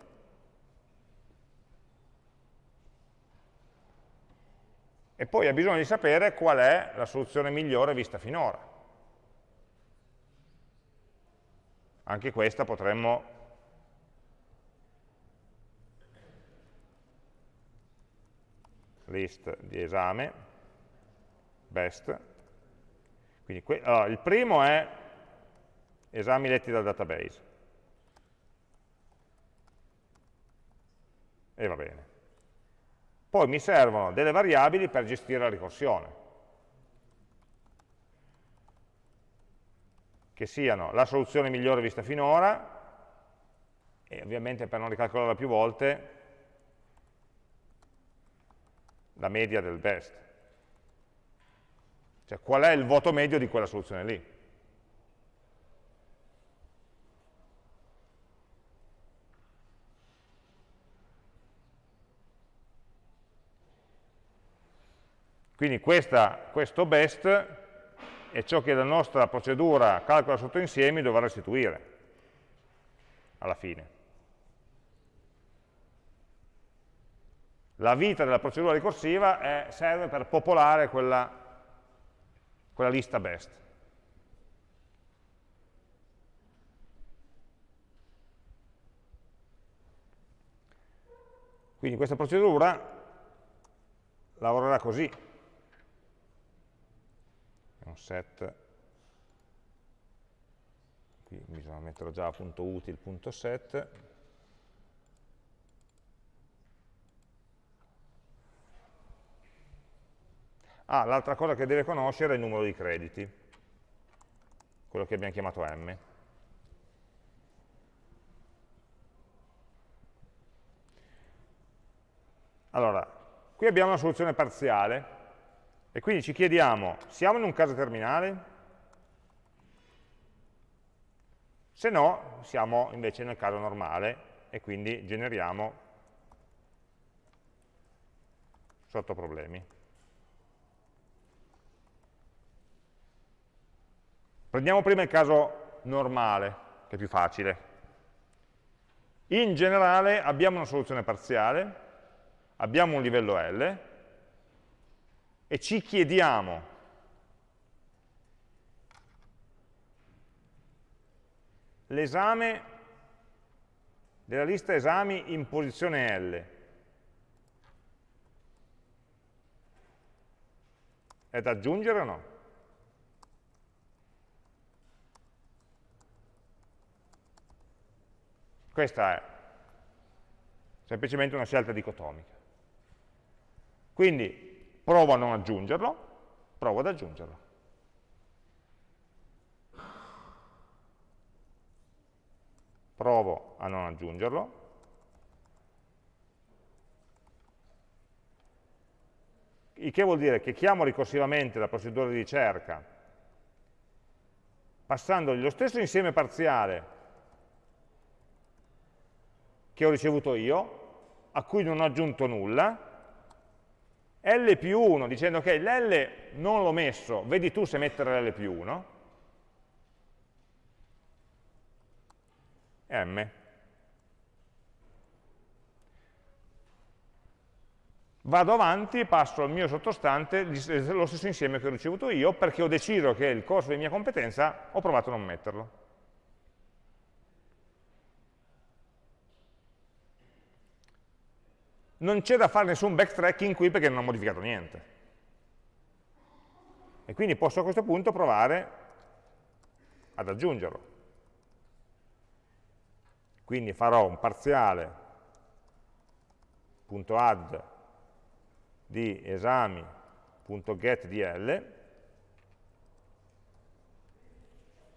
Speaker 1: e poi ha bisogno di sapere qual è la soluzione migliore vista finora. Anche questa potremmo list di esame, best. Quindi, allora, il primo è esami letti dal database. E va bene. Poi mi servono delle variabili per gestire la ricorsione. Che siano la soluzione migliore vista finora, e ovviamente per non ricalcolarla più volte, la media del best. Cioè qual è il voto medio di quella soluzione lì. Quindi questa, questo best è ciò che la nostra procedura calcola sotto insiemi dovrà restituire alla fine. La vita della procedura ricorsiva è, serve per popolare quella, quella lista best. Quindi questa procedura lavorerà così. Un set, qui bisogna mettere già punto util, punto set, Ah, l'altra cosa che deve conoscere è il numero di crediti, quello che abbiamo chiamato M. Allora, qui abbiamo una soluzione parziale e quindi ci chiediamo, siamo in un caso terminale? Se no, siamo invece nel caso normale e quindi generiamo sotto problemi. Prendiamo prima il caso normale, che è più facile. In generale abbiamo una soluzione parziale, abbiamo un livello L e ci chiediamo l'esame della lista esami in posizione L. È da aggiungere o no? Questa è semplicemente una scelta dicotomica. Quindi provo a non aggiungerlo, provo ad aggiungerlo. Provo a non aggiungerlo. Il che vuol dire che chiamo ricorsivamente la procedura di ricerca passandogli lo stesso insieme parziale che ho ricevuto io, a cui non ho aggiunto nulla, L più 1 dicendo che l'L non l'ho messo, vedi tu se mettere l'L più 1, M. Vado avanti passo al mio sottostante lo stesso insieme che ho ricevuto io perché ho deciso che il corso di mia competenza ho provato a non metterlo. Non c'è da fare nessun backtracking qui perché non ho modificato niente. E quindi posso a questo punto provare ad aggiungerlo. Quindi farò un parziale.add di esami.getDL,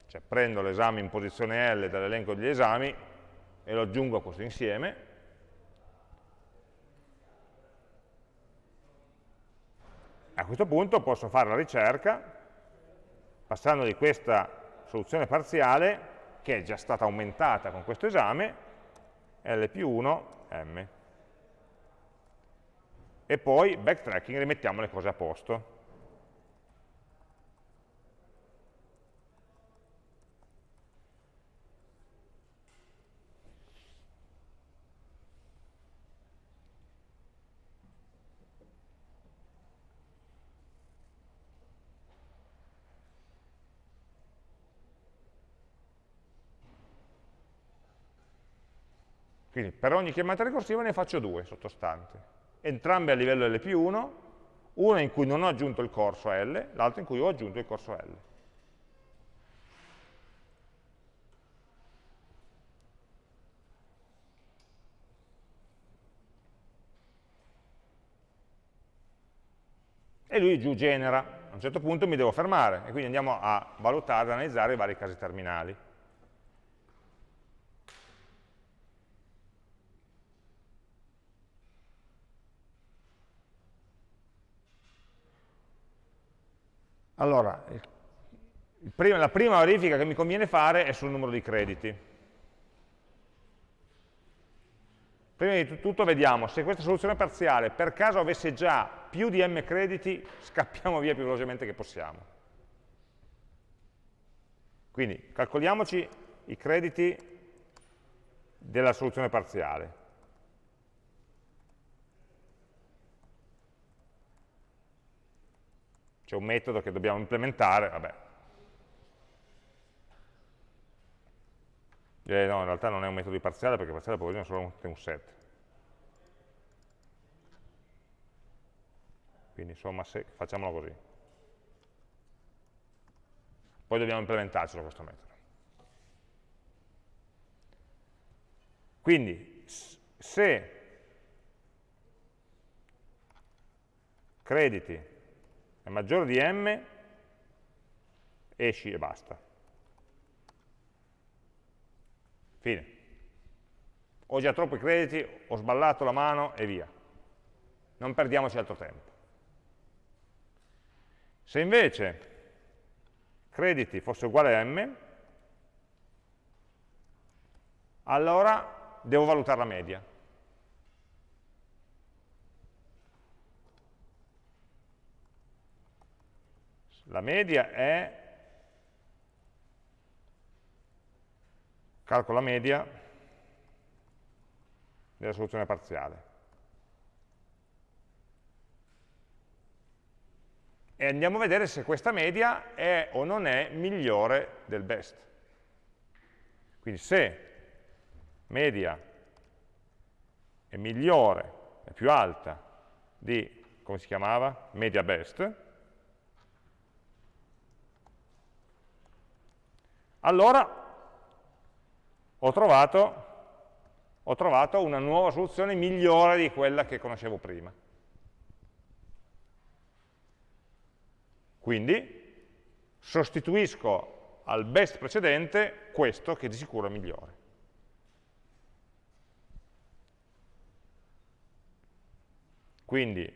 Speaker 1: cioè prendo l'esame in posizione L dall'elenco degli esami e lo aggiungo a questo insieme, A questo punto posso fare la ricerca passando di questa soluzione parziale, che è già stata aumentata con questo esame, L più 1, M. E poi, backtracking, rimettiamo le cose a posto. Quindi per ogni chiamata ricorsiva ne faccio due sottostanti, entrambe a livello L più 1, una in cui non ho aggiunto il corso L, l'altra in cui ho aggiunto il corso L. E lui giù genera, a un certo punto mi devo fermare, e quindi andiamo a valutare, ad analizzare i vari casi terminali. Allora, prima, la prima verifica che mi conviene fare è sul numero di crediti. Prima di tutto vediamo se questa soluzione parziale per caso avesse già più di m crediti, scappiamo via più velocemente che possiamo. Quindi calcoliamoci i crediti della soluzione parziale. C'è un metodo che dobbiamo implementare, vabbè. Eh, no, in realtà non è un metodo di parziale perché parziale poi solo un set. Quindi insomma se, facciamolo così. Poi dobbiamo implementarcelo questo metodo. Quindi se crediti è maggiore di m, esci e basta. Fine. Ho già troppi crediti, ho sballato la mano e via. Non perdiamoci altro tempo. Se invece crediti fosse uguale a m, allora devo valutare la media. La media è, calcolo la media della soluzione parziale. E andiamo a vedere se questa media è o non è migliore del best. Quindi se media è migliore, è più alta di, come si chiamava? Media best, allora ho trovato, ho trovato una nuova soluzione migliore di quella che conoscevo prima. Quindi sostituisco al best precedente questo che di sicuro è migliore. Quindi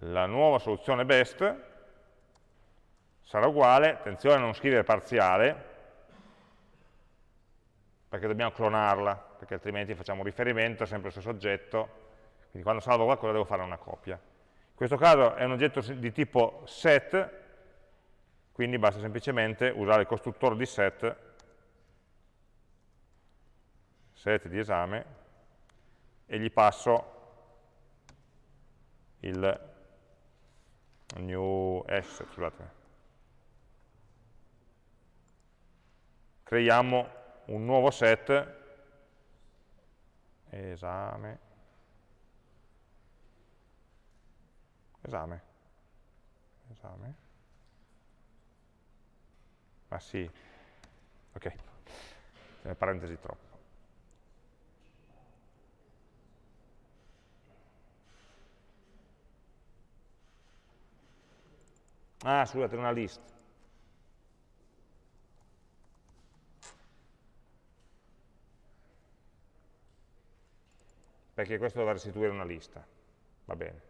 Speaker 1: la nuova soluzione best sarà uguale, attenzione a non scrivere parziale, perché dobbiamo clonarla, perché altrimenti facciamo riferimento sempre al stesso oggetto, quindi quando salvo qualcosa devo fare una copia. questo caso è un oggetto di tipo set, quindi basta semplicemente usare il costruttore di set, set di esame, e gli passo il new s, scusate, creiamo un nuovo set, esame, esame, esame, ma sì, ok, le parentesi troppo. Ah, scusate, una list. Perché questo dovrà restituire una lista. Va bene.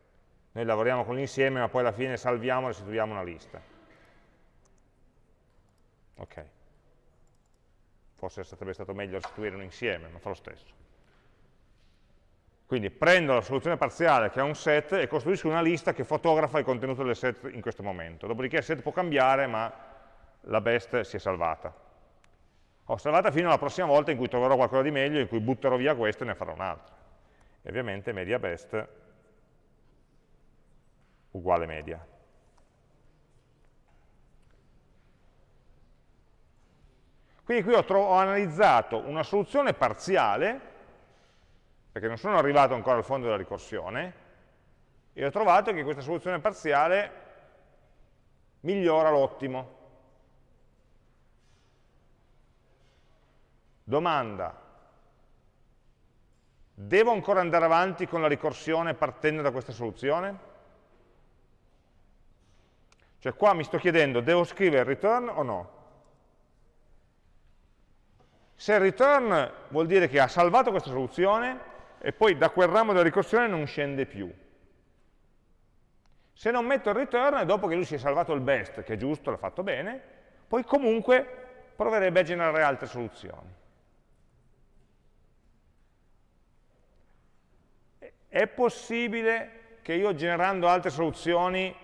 Speaker 1: Noi lavoriamo con l'insieme, ma poi alla fine salviamo e restituiamo una lista. Ok. Forse sarebbe stato meglio restituire un insieme, ma fa lo stesso. Quindi prendo la soluzione parziale che ha un set e costruisco una lista che fotografa il contenuto del set in questo momento. Dopodiché il set può cambiare, ma la best si è salvata. Ho salvata fino alla prossima volta in cui troverò qualcosa di meglio, in cui butterò via questo e ne farò un'altra. E ovviamente media best uguale media. Quindi qui ho, ho analizzato una soluzione parziale perché non sono arrivato ancora al fondo della ricorsione, e ho trovato che questa soluzione parziale migliora l'ottimo. Domanda, devo ancora andare avanti con la ricorsione partendo da questa soluzione? Cioè qua mi sto chiedendo, devo scrivere return o no? Se return vuol dire che ha salvato questa soluzione, e poi da quel ramo della ricorsione non scende più. Se non metto il return, dopo che lui si è salvato il best, che è giusto, l'ha fatto bene, poi comunque proverebbe a generare altre soluzioni. È possibile che io generando altre soluzioni,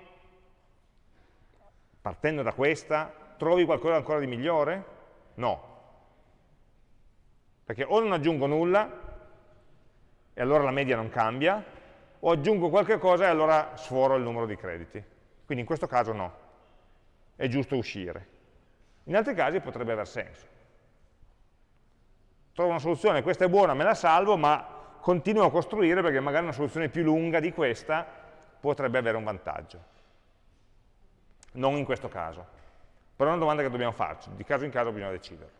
Speaker 1: partendo da questa, trovi qualcosa ancora di migliore? No. Perché o non aggiungo nulla, e allora la media non cambia, o aggiungo qualche cosa e allora sforo il numero di crediti. Quindi in questo caso no, è giusto uscire. In altri casi potrebbe aver senso. Trovo una soluzione, questa è buona, me la salvo, ma continuo a costruire perché magari una soluzione più lunga di questa potrebbe avere un vantaggio. Non in questo caso. Però è una domanda che dobbiamo farci, di caso in caso bisogna decidere.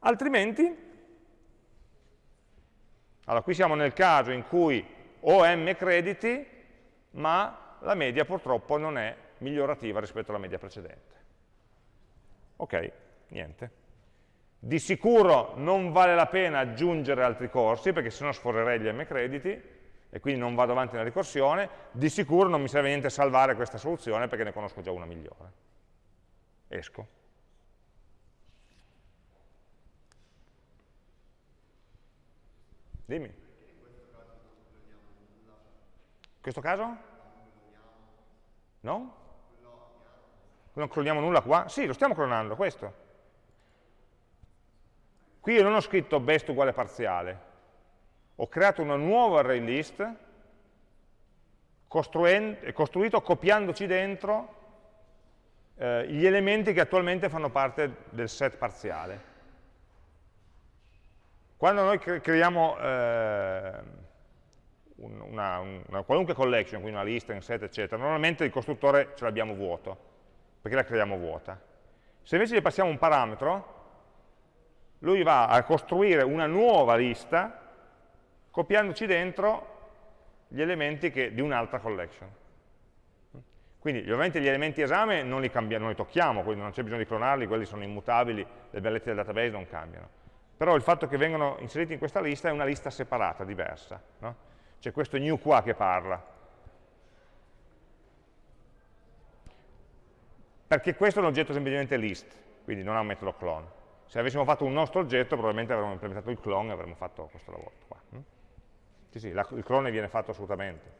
Speaker 1: Altrimenti, allora qui siamo nel caso in cui ho m crediti, ma la media purtroppo non è migliorativa rispetto alla media precedente. Ok, niente. Di sicuro non vale la pena aggiungere altri corsi, perché sennò sforerei gli m crediti, e quindi non vado avanti nella ricorsione. Di sicuro non mi serve niente salvare questa soluzione, perché ne conosco già una migliore. Esco. Dimmi. In questo caso? No? Non cloniamo nulla qua? Sì, lo stiamo clonando, questo. Qui io non ho scritto best uguale parziale, ho creato una nuova array list costruito copiandoci dentro eh, gli elementi che attualmente fanno parte del set parziale. Quando noi creiamo eh, una, una, qualunque collection, quindi una lista, un set, eccetera, normalmente il costruttore ce l'abbiamo vuoto, perché la creiamo vuota. Se invece gli passiamo un parametro, lui va a costruire una nuova lista copiandoci dentro gli elementi che, di un'altra collection. Quindi ovviamente gli elementi esame non li, cambiamo, non li tocchiamo, quindi non c'è bisogno di clonarli, quelli sono immutabili, le bellezze del database non cambiano però il fatto che vengano inseriti in questa lista è una lista separata, diversa. No? C'è questo new qua che parla. Perché questo è un oggetto semplicemente list, quindi non ha un metodo clone. Se avessimo fatto un nostro oggetto, probabilmente avremmo implementato il clone e avremmo fatto questo lavoro qua. Hm? Sì, sì, la, il clone viene fatto assolutamente.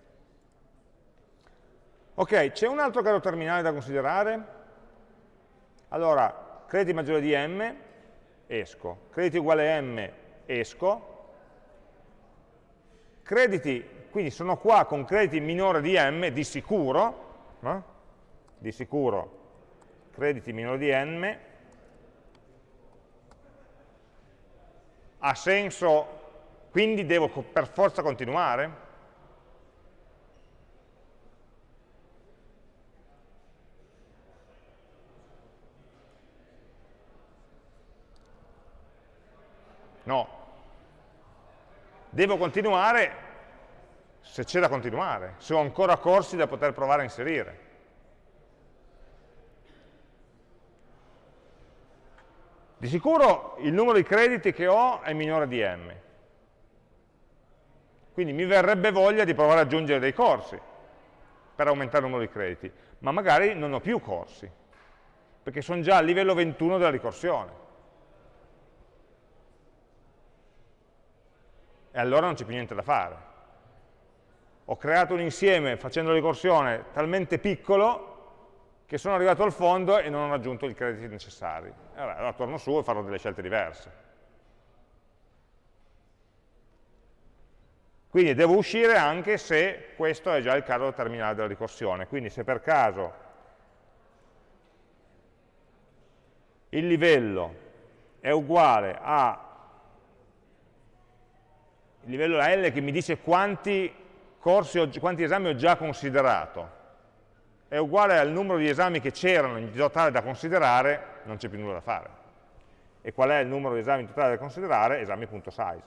Speaker 1: Ok, c'è un altro caso terminale da considerare? Allora, crediti maggiore di m, esco. Crediti uguale a m, esco. Crediti, quindi sono qua con crediti minore di m, di sicuro, no? di sicuro crediti minore di n, ha senso, quindi devo per forza continuare? No. Devo continuare se c'è da continuare, se ho ancora corsi da poter provare a inserire. Di sicuro il numero di crediti che ho è minore di m. Quindi mi verrebbe voglia di provare ad aggiungere dei corsi per aumentare il numero di crediti, ma magari non ho più corsi, perché sono già a livello 21 della ricorsione. E allora non c'è più niente da fare. Ho creato un insieme facendo la ricorsione talmente piccolo che sono arrivato al fondo e non ho raggiunto i crediti necessari. Allora, torno su e farò delle scelte diverse. Quindi devo uscire anche se questo è già il caso terminale della ricorsione. Quindi se per caso il livello è uguale a il livello L che mi dice quanti, corsi, quanti esami ho già considerato, è uguale al numero di esami che c'erano in totale da considerare, non c'è più nulla da fare. E qual è il numero di esami in totale da considerare? Esami.size.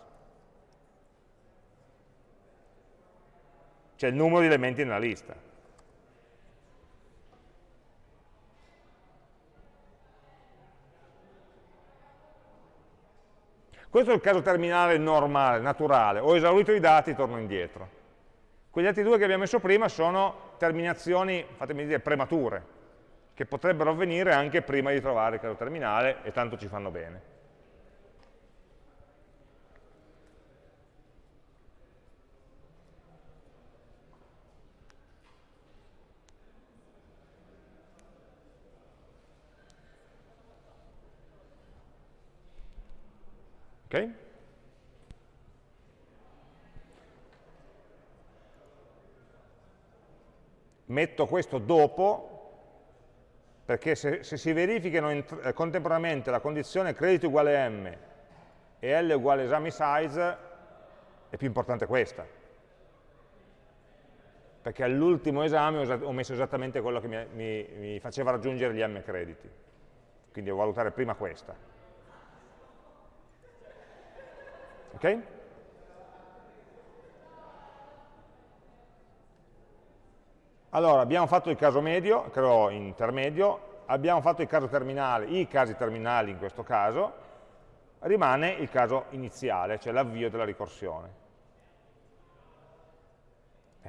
Speaker 1: Cioè il numero di elementi nella lista. Questo è il caso terminale normale, naturale. Ho esaurito i dati, torno indietro. Quegli altri due che abbiamo messo prima sono terminazioni, fatemi dire, premature, che potrebbero avvenire anche prima di trovare il caso terminale e tanto ci fanno bene. Ok? Metto questo dopo, perché se, se si verificano in, eh, contemporaneamente la condizione credito uguale m e L uguale esami size, è più importante questa. Perché all'ultimo esame ho messo esattamente quello che mi, mi, mi faceva raggiungere gli m crediti. Quindi devo valutare prima questa. Ok? Allora, abbiamo fatto il caso medio, credo intermedio, abbiamo fatto il caso terminale, i casi terminali in questo caso, rimane il caso iniziale, cioè l'avvio della ricorsione.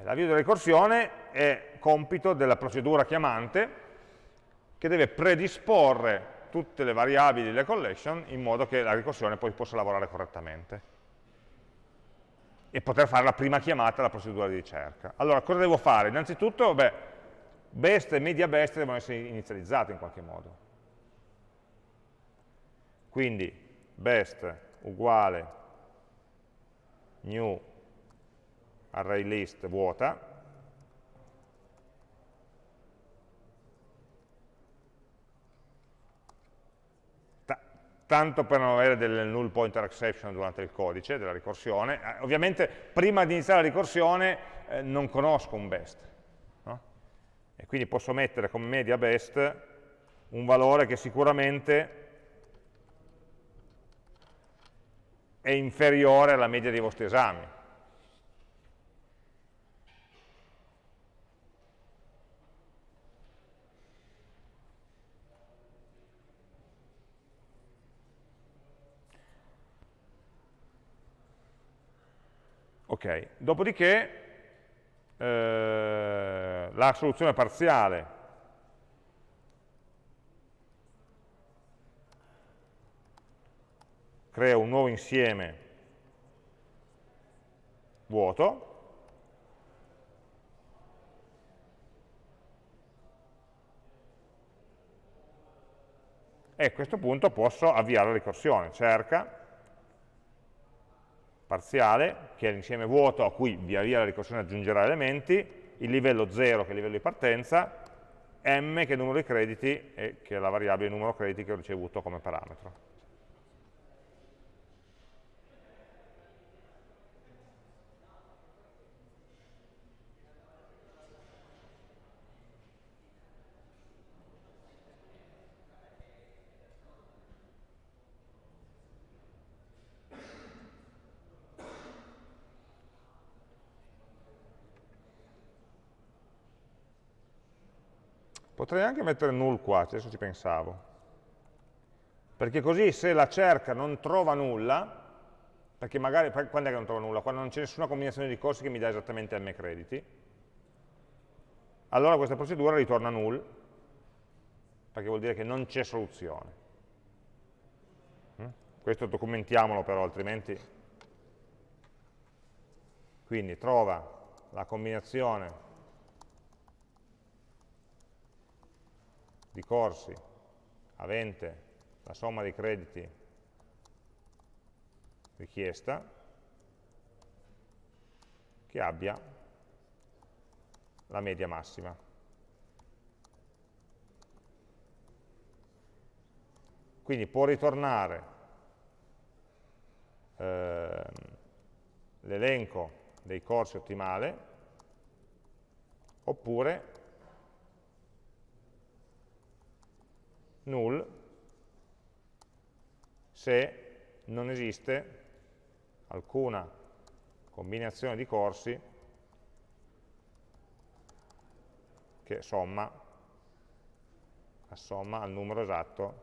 Speaker 1: L'avvio della ricorsione è compito della procedura chiamante che deve predisporre tutte le variabili delle collection in modo che la ricorsione poi possa lavorare correttamente e poter fare la prima chiamata alla procedura di ricerca. Allora, cosa devo fare? Innanzitutto, beh, best e media best devono essere inizializzati in qualche modo. Quindi best uguale new array list vuota, tanto per non avere delle null pointer exception durante il codice della ricorsione. Eh, ovviamente prima di iniziare la ricorsione eh, non conosco un best, no? e quindi posso mettere come media best un valore che sicuramente è inferiore alla media dei vostri esami. Ok, dopodiché eh, la soluzione parziale. Crea un nuovo insieme vuoto, e a questo punto posso avviare la ricorsione, cerca parziale, che è l'insieme vuoto a cui via via la ricorsione aggiungerà elementi, il livello 0 che è il livello di partenza, m che è il numero di crediti e che è la variabile numero crediti che ho ricevuto come parametro. Potrei anche mettere null qua, adesso ci pensavo. Perché così se la cerca non trova nulla, perché magari, quando è che non trova nulla? Quando non c'è nessuna combinazione di corsi che mi dà esattamente m crediti, allora questa procedura ritorna null, perché vuol dire che non c'è soluzione. Mm? Questo documentiamolo però, altrimenti... Quindi trova la combinazione di corsi avente la somma dei crediti richiesta che abbia la media massima. Quindi può ritornare eh, l'elenco dei corsi ottimale oppure null se non esiste alcuna combinazione di corsi che somma, assomma al numero esatto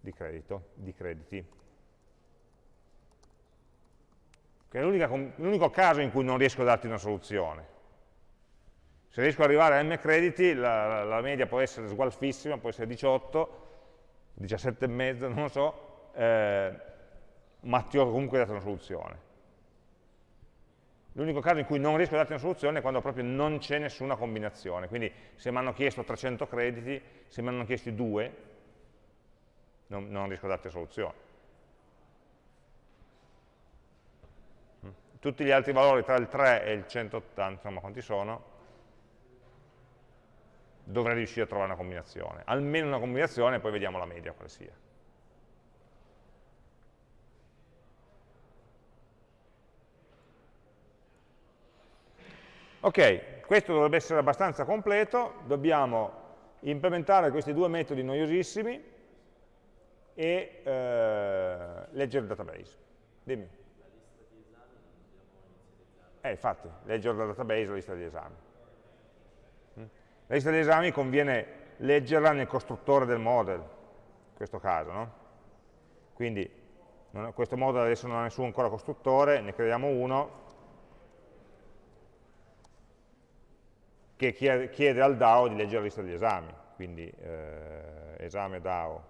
Speaker 1: di, credito, di crediti. Che è l'unico caso in cui non riesco a darti una soluzione. Se riesco ad arrivare a m crediti, la, la media può essere sgualfissima, può essere 18, 17 e mezzo, non lo so, eh, ma ti ho comunque dato una soluzione. L'unico caso in cui non riesco a darti una soluzione è quando proprio non c'è nessuna combinazione. Quindi se mi hanno chiesto 300 crediti, se mi hanno chiesti 2, non, non riesco a darti una soluzione. Tutti gli altri valori tra il 3 e il 180, insomma quanti sono, dovrei riuscire a trovare una combinazione. Almeno una combinazione e poi vediamo la media quale sia. Ok, questo dovrebbe essere abbastanza completo, dobbiamo implementare questi due metodi noiosissimi e eh, leggere il database. Dimmi. Eh, infatti, leggere dal database la lista di esami. La lista di esami conviene leggerla nel costruttore del model, in questo caso. No? Quindi non, questo model adesso non ha nessun ancora costruttore, ne creiamo uno che chiede al DAO di leggere la lista degli esami. Quindi eh, esame DAO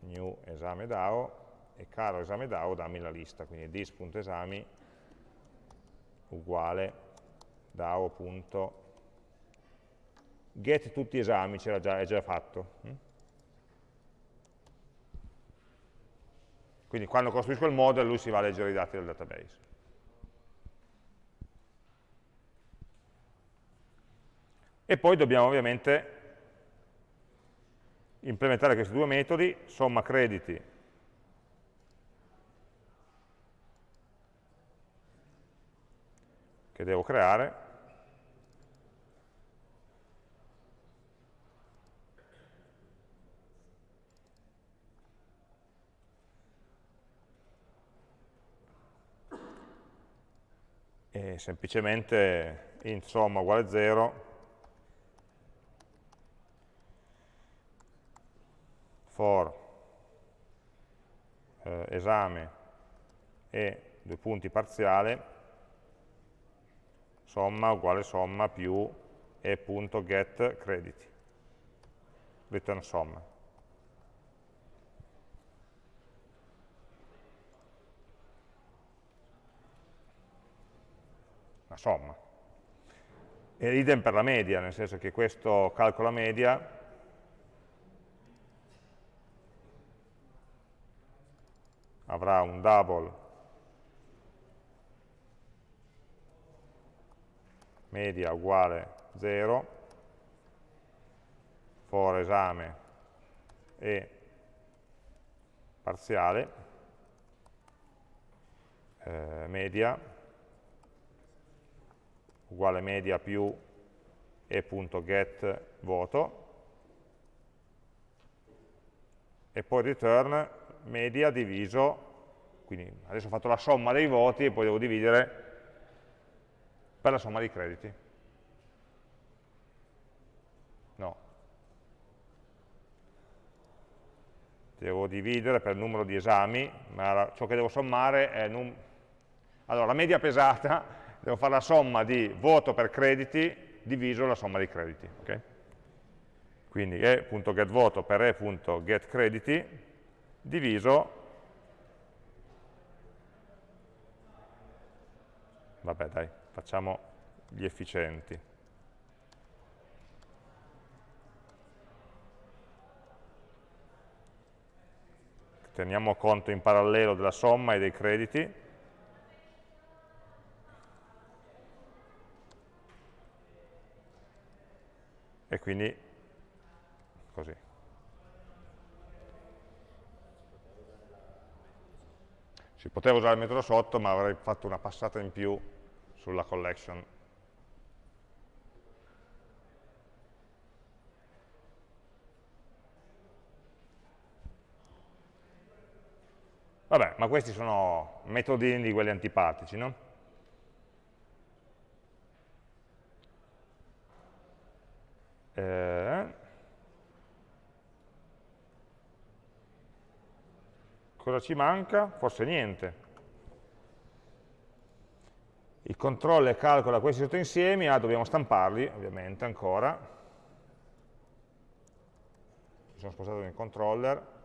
Speaker 1: new esame DAO e caro esame DAO dammi la lista, quindi dis.esami uguale DAO.get tutti esami, già, già fatto. Mm? Quindi quando costruisco il model lui si va a leggere i dati del database. E poi dobbiamo ovviamente implementare questi due metodi, somma crediti che devo creare, e semplicemente int somma uguale 0 for eh, esame e due punti parziale somma uguale somma più e.getCrediti, return somma. la somma. E idem per la media, nel senso che questo calcola media avrà un double media uguale 0 for esame e parziale eh, media uguale media più e.get voto e poi return media diviso, quindi adesso ho fatto la somma dei voti e poi devo dividere per la somma dei crediti. No. Devo dividere per il numero di esami, ma ciò che devo sommare è... Allora, la media pesata, [laughs] devo fare la somma di voto per crediti diviso la somma dei crediti. Okay? Quindi e.getVoto per e.getCrediti diviso, vabbè dai, facciamo gli efficienti. Teniamo conto in parallelo della somma e dei crediti. E quindi così. Si poteva usare il metodo sotto, ma avrei fatto una passata in più sulla collection. Vabbè, ma questi sono metodini di quelli antipatici, no? Eh, Cosa ci manca? Forse niente. Il controller calcola questi sottoinsiemi, ah, dobbiamo stamparli, ovviamente, ancora. Mi sono spostato nel controller.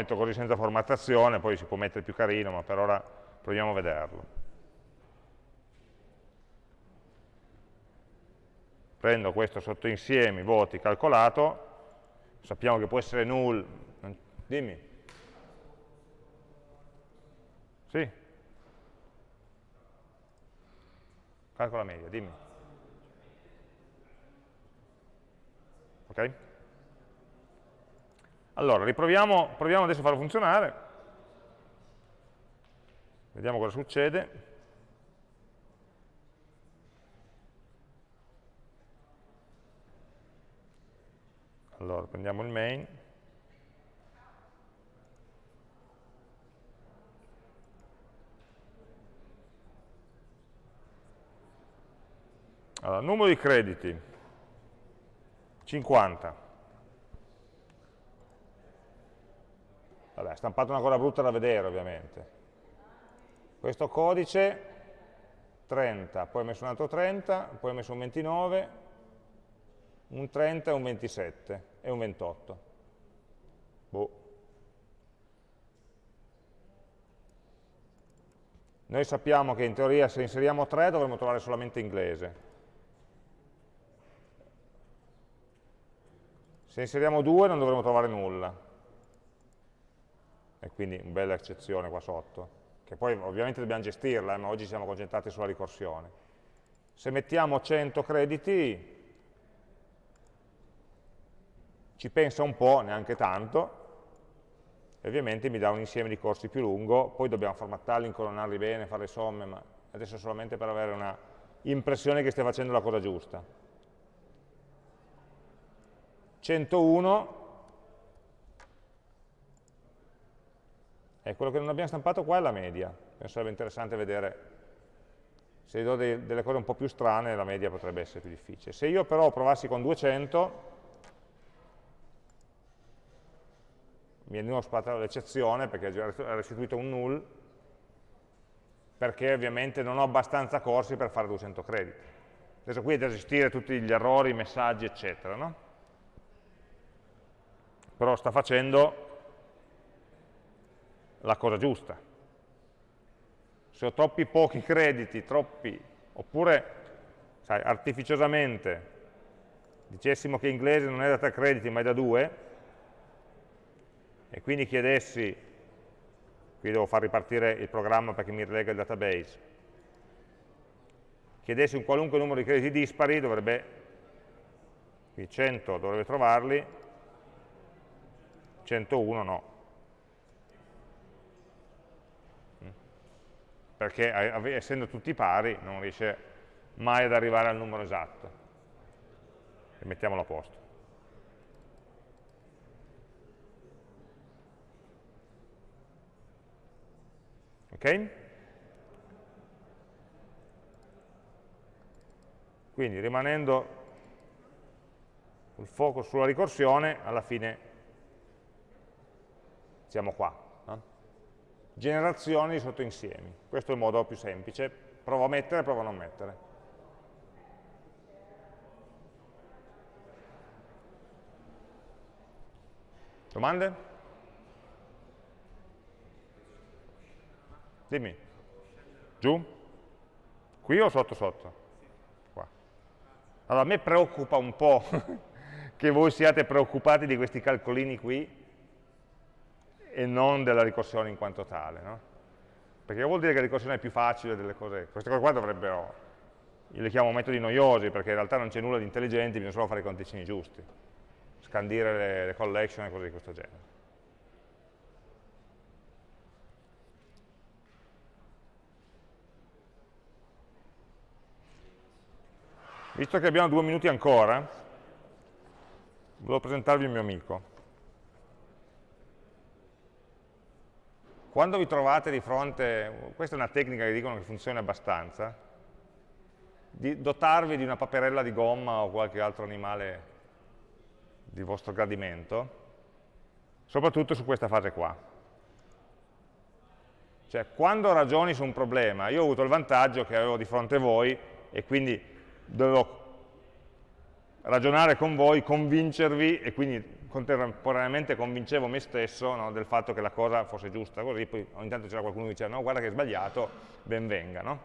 Speaker 1: Metto così senza formattazione, poi si può mettere più carino, ma per ora proviamo a vederlo. Prendo questo sottoinsieme, voti calcolato, sappiamo che può essere null, dimmi. Sì? Calcola media, dimmi. Ok? Allora, riproviamo, proviamo adesso a farlo funzionare. Vediamo cosa succede. Allora, prendiamo il main. Allora, numero di crediti, 50. Vabbè, stampato una cosa brutta da vedere ovviamente. Questo codice 30, poi ho messo un altro 30, poi ho messo un 29, un 30 e un 27 e un 28. Boh. Noi sappiamo che in teoria se inseriamo 3 dovremmo trovare solamente inglese. Se inseriamo 2 non dovremo trovare nulla e quindi una bella eccezione qua sotto, che poi ovviamente dobbiamo gestirla, eh, ma oggi siamo concentrati sulla ricorsione. Se mettiamo 100 crediti, ci pensa un po', neanche tanto, e ovviamente mi dà un insieme di corsi più lungo, poi dobbiamo formattarli, incolonnarli bene, fare le somme, ma adesso solamente per avere una impressione che stia facendo la cosa giusta. 101 E quello che non abbiamo stampato qua è la media. Sarebbe interessante vedere, se do dei, delle cose un po' più strane, la media potrebbe essere più difficile. Se io però provassi con 200, mi è di nuovo sparato l'eccezione perché ha restituito un null, perché ovviamente non ho abbastanza corsi per fare 200 crediti. Adesso qui è da gestire tutti gli errori, i messaggi, eccetera, no? Però sta facendo la cosa giusta. Se ho troppi pochi crediti, troppi, oppure sai, artificiosamente dicessimo che inglese non è da 3 crediti ma è da 2, e quindi chiedessi, qui devo far ripartire il programma perché mi rilega il database, chiedessi un qualunque numero di crediti dispari, dovrebbe, qui 100 dovrebbe trovarli, 101 no. Perché essendo tutti pari non riesce mai ad arrivare al numero esatto. E mettiamolo a posto. Ok? Quindi rimanendo il focus sulla ricorsione, alla fine siamo qua. Generazioni di sottoinsiemi. Questo è il modo più semplice. Provo a mettere, provo a non mettere. Domande? Dimmi. Giù? Qui o sotto sotto? Qua. Allora, a me preoccupa un po' [laughs] che voi siate preoccupati di questi calcolini qui e non della ricorsione in quanto tale, no? Perché vuol dire che la ricorsione è più facile delle cose, queste cose qua dovrebbero, io le chiamo metodi noiosi perché in realtà non c'è nulla di intelligente, bisogna solo fare i conticini giusti, scandire le, le collection e cose di questo genere. Visto che abbiamo due minuti ancora, volevo presentarvi il mio amico. Quando vi trovate di fronte, questa è una tecnica che dicono che funziona abbastanza, di dotarvi di una paperella di gomma o qualche altro animale di vostro gradimento, soprattutto su questa fase qua. Cioè, quando ragioni su un problema, io ho avuto il vantaggio che avevo di fronte voi e quindi dovevo ragionare con voi, convincervi e quindi contemporaneamente convincevo me stesso no, del fatto che la cosa fosse giusta, così poi ogni tanto c'era qualcuno che diceva no guarda che è sbagliato, ben venga. No?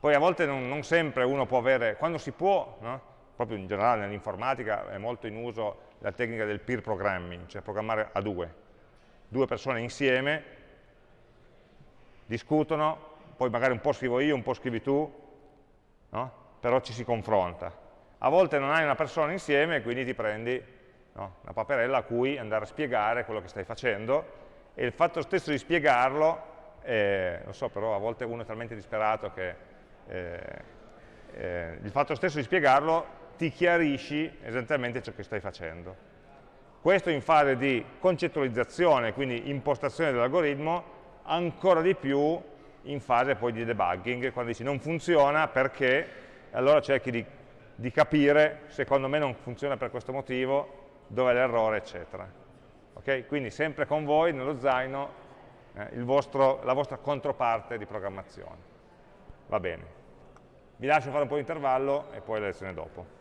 Speaker 1: Poi a volte non, non, sempre uno può avere, quando si può, no? proprio in generale nell'informatica è molto in uso la tecnica del peer programming, cioè programmare a due, due persone insieme discutono, poi magari un po' scrivo io, un po' scrivi tu, però ci si confronta. A volte non hai una persona insieme quindi ti prendi no, una paperella a cui andare a spiegare quello che stai facendo e il fatto stesso di spiegarlo, eh, lo so, però a volte uno è talmente disperato che eh, eh, il fatto stesso di spiegarlo ti chiarisci esattamente ciò che stai facendo. Questo in fase di concettualizzazione, quindi impostazione dell'algoritmo, ancora di più in fase poi di debugging, quando dici non funziona perché allora cerchi di, di, capire, secondo me non funziona per questo motivo, dove è l'errore, eccetera. Okay? Quindi sempre con voi, nello zaino, eh, vostro, la vostra controparte di programmazione. Va bene. Vi lascio fare un po' di intervallo e poi la lezione dopo.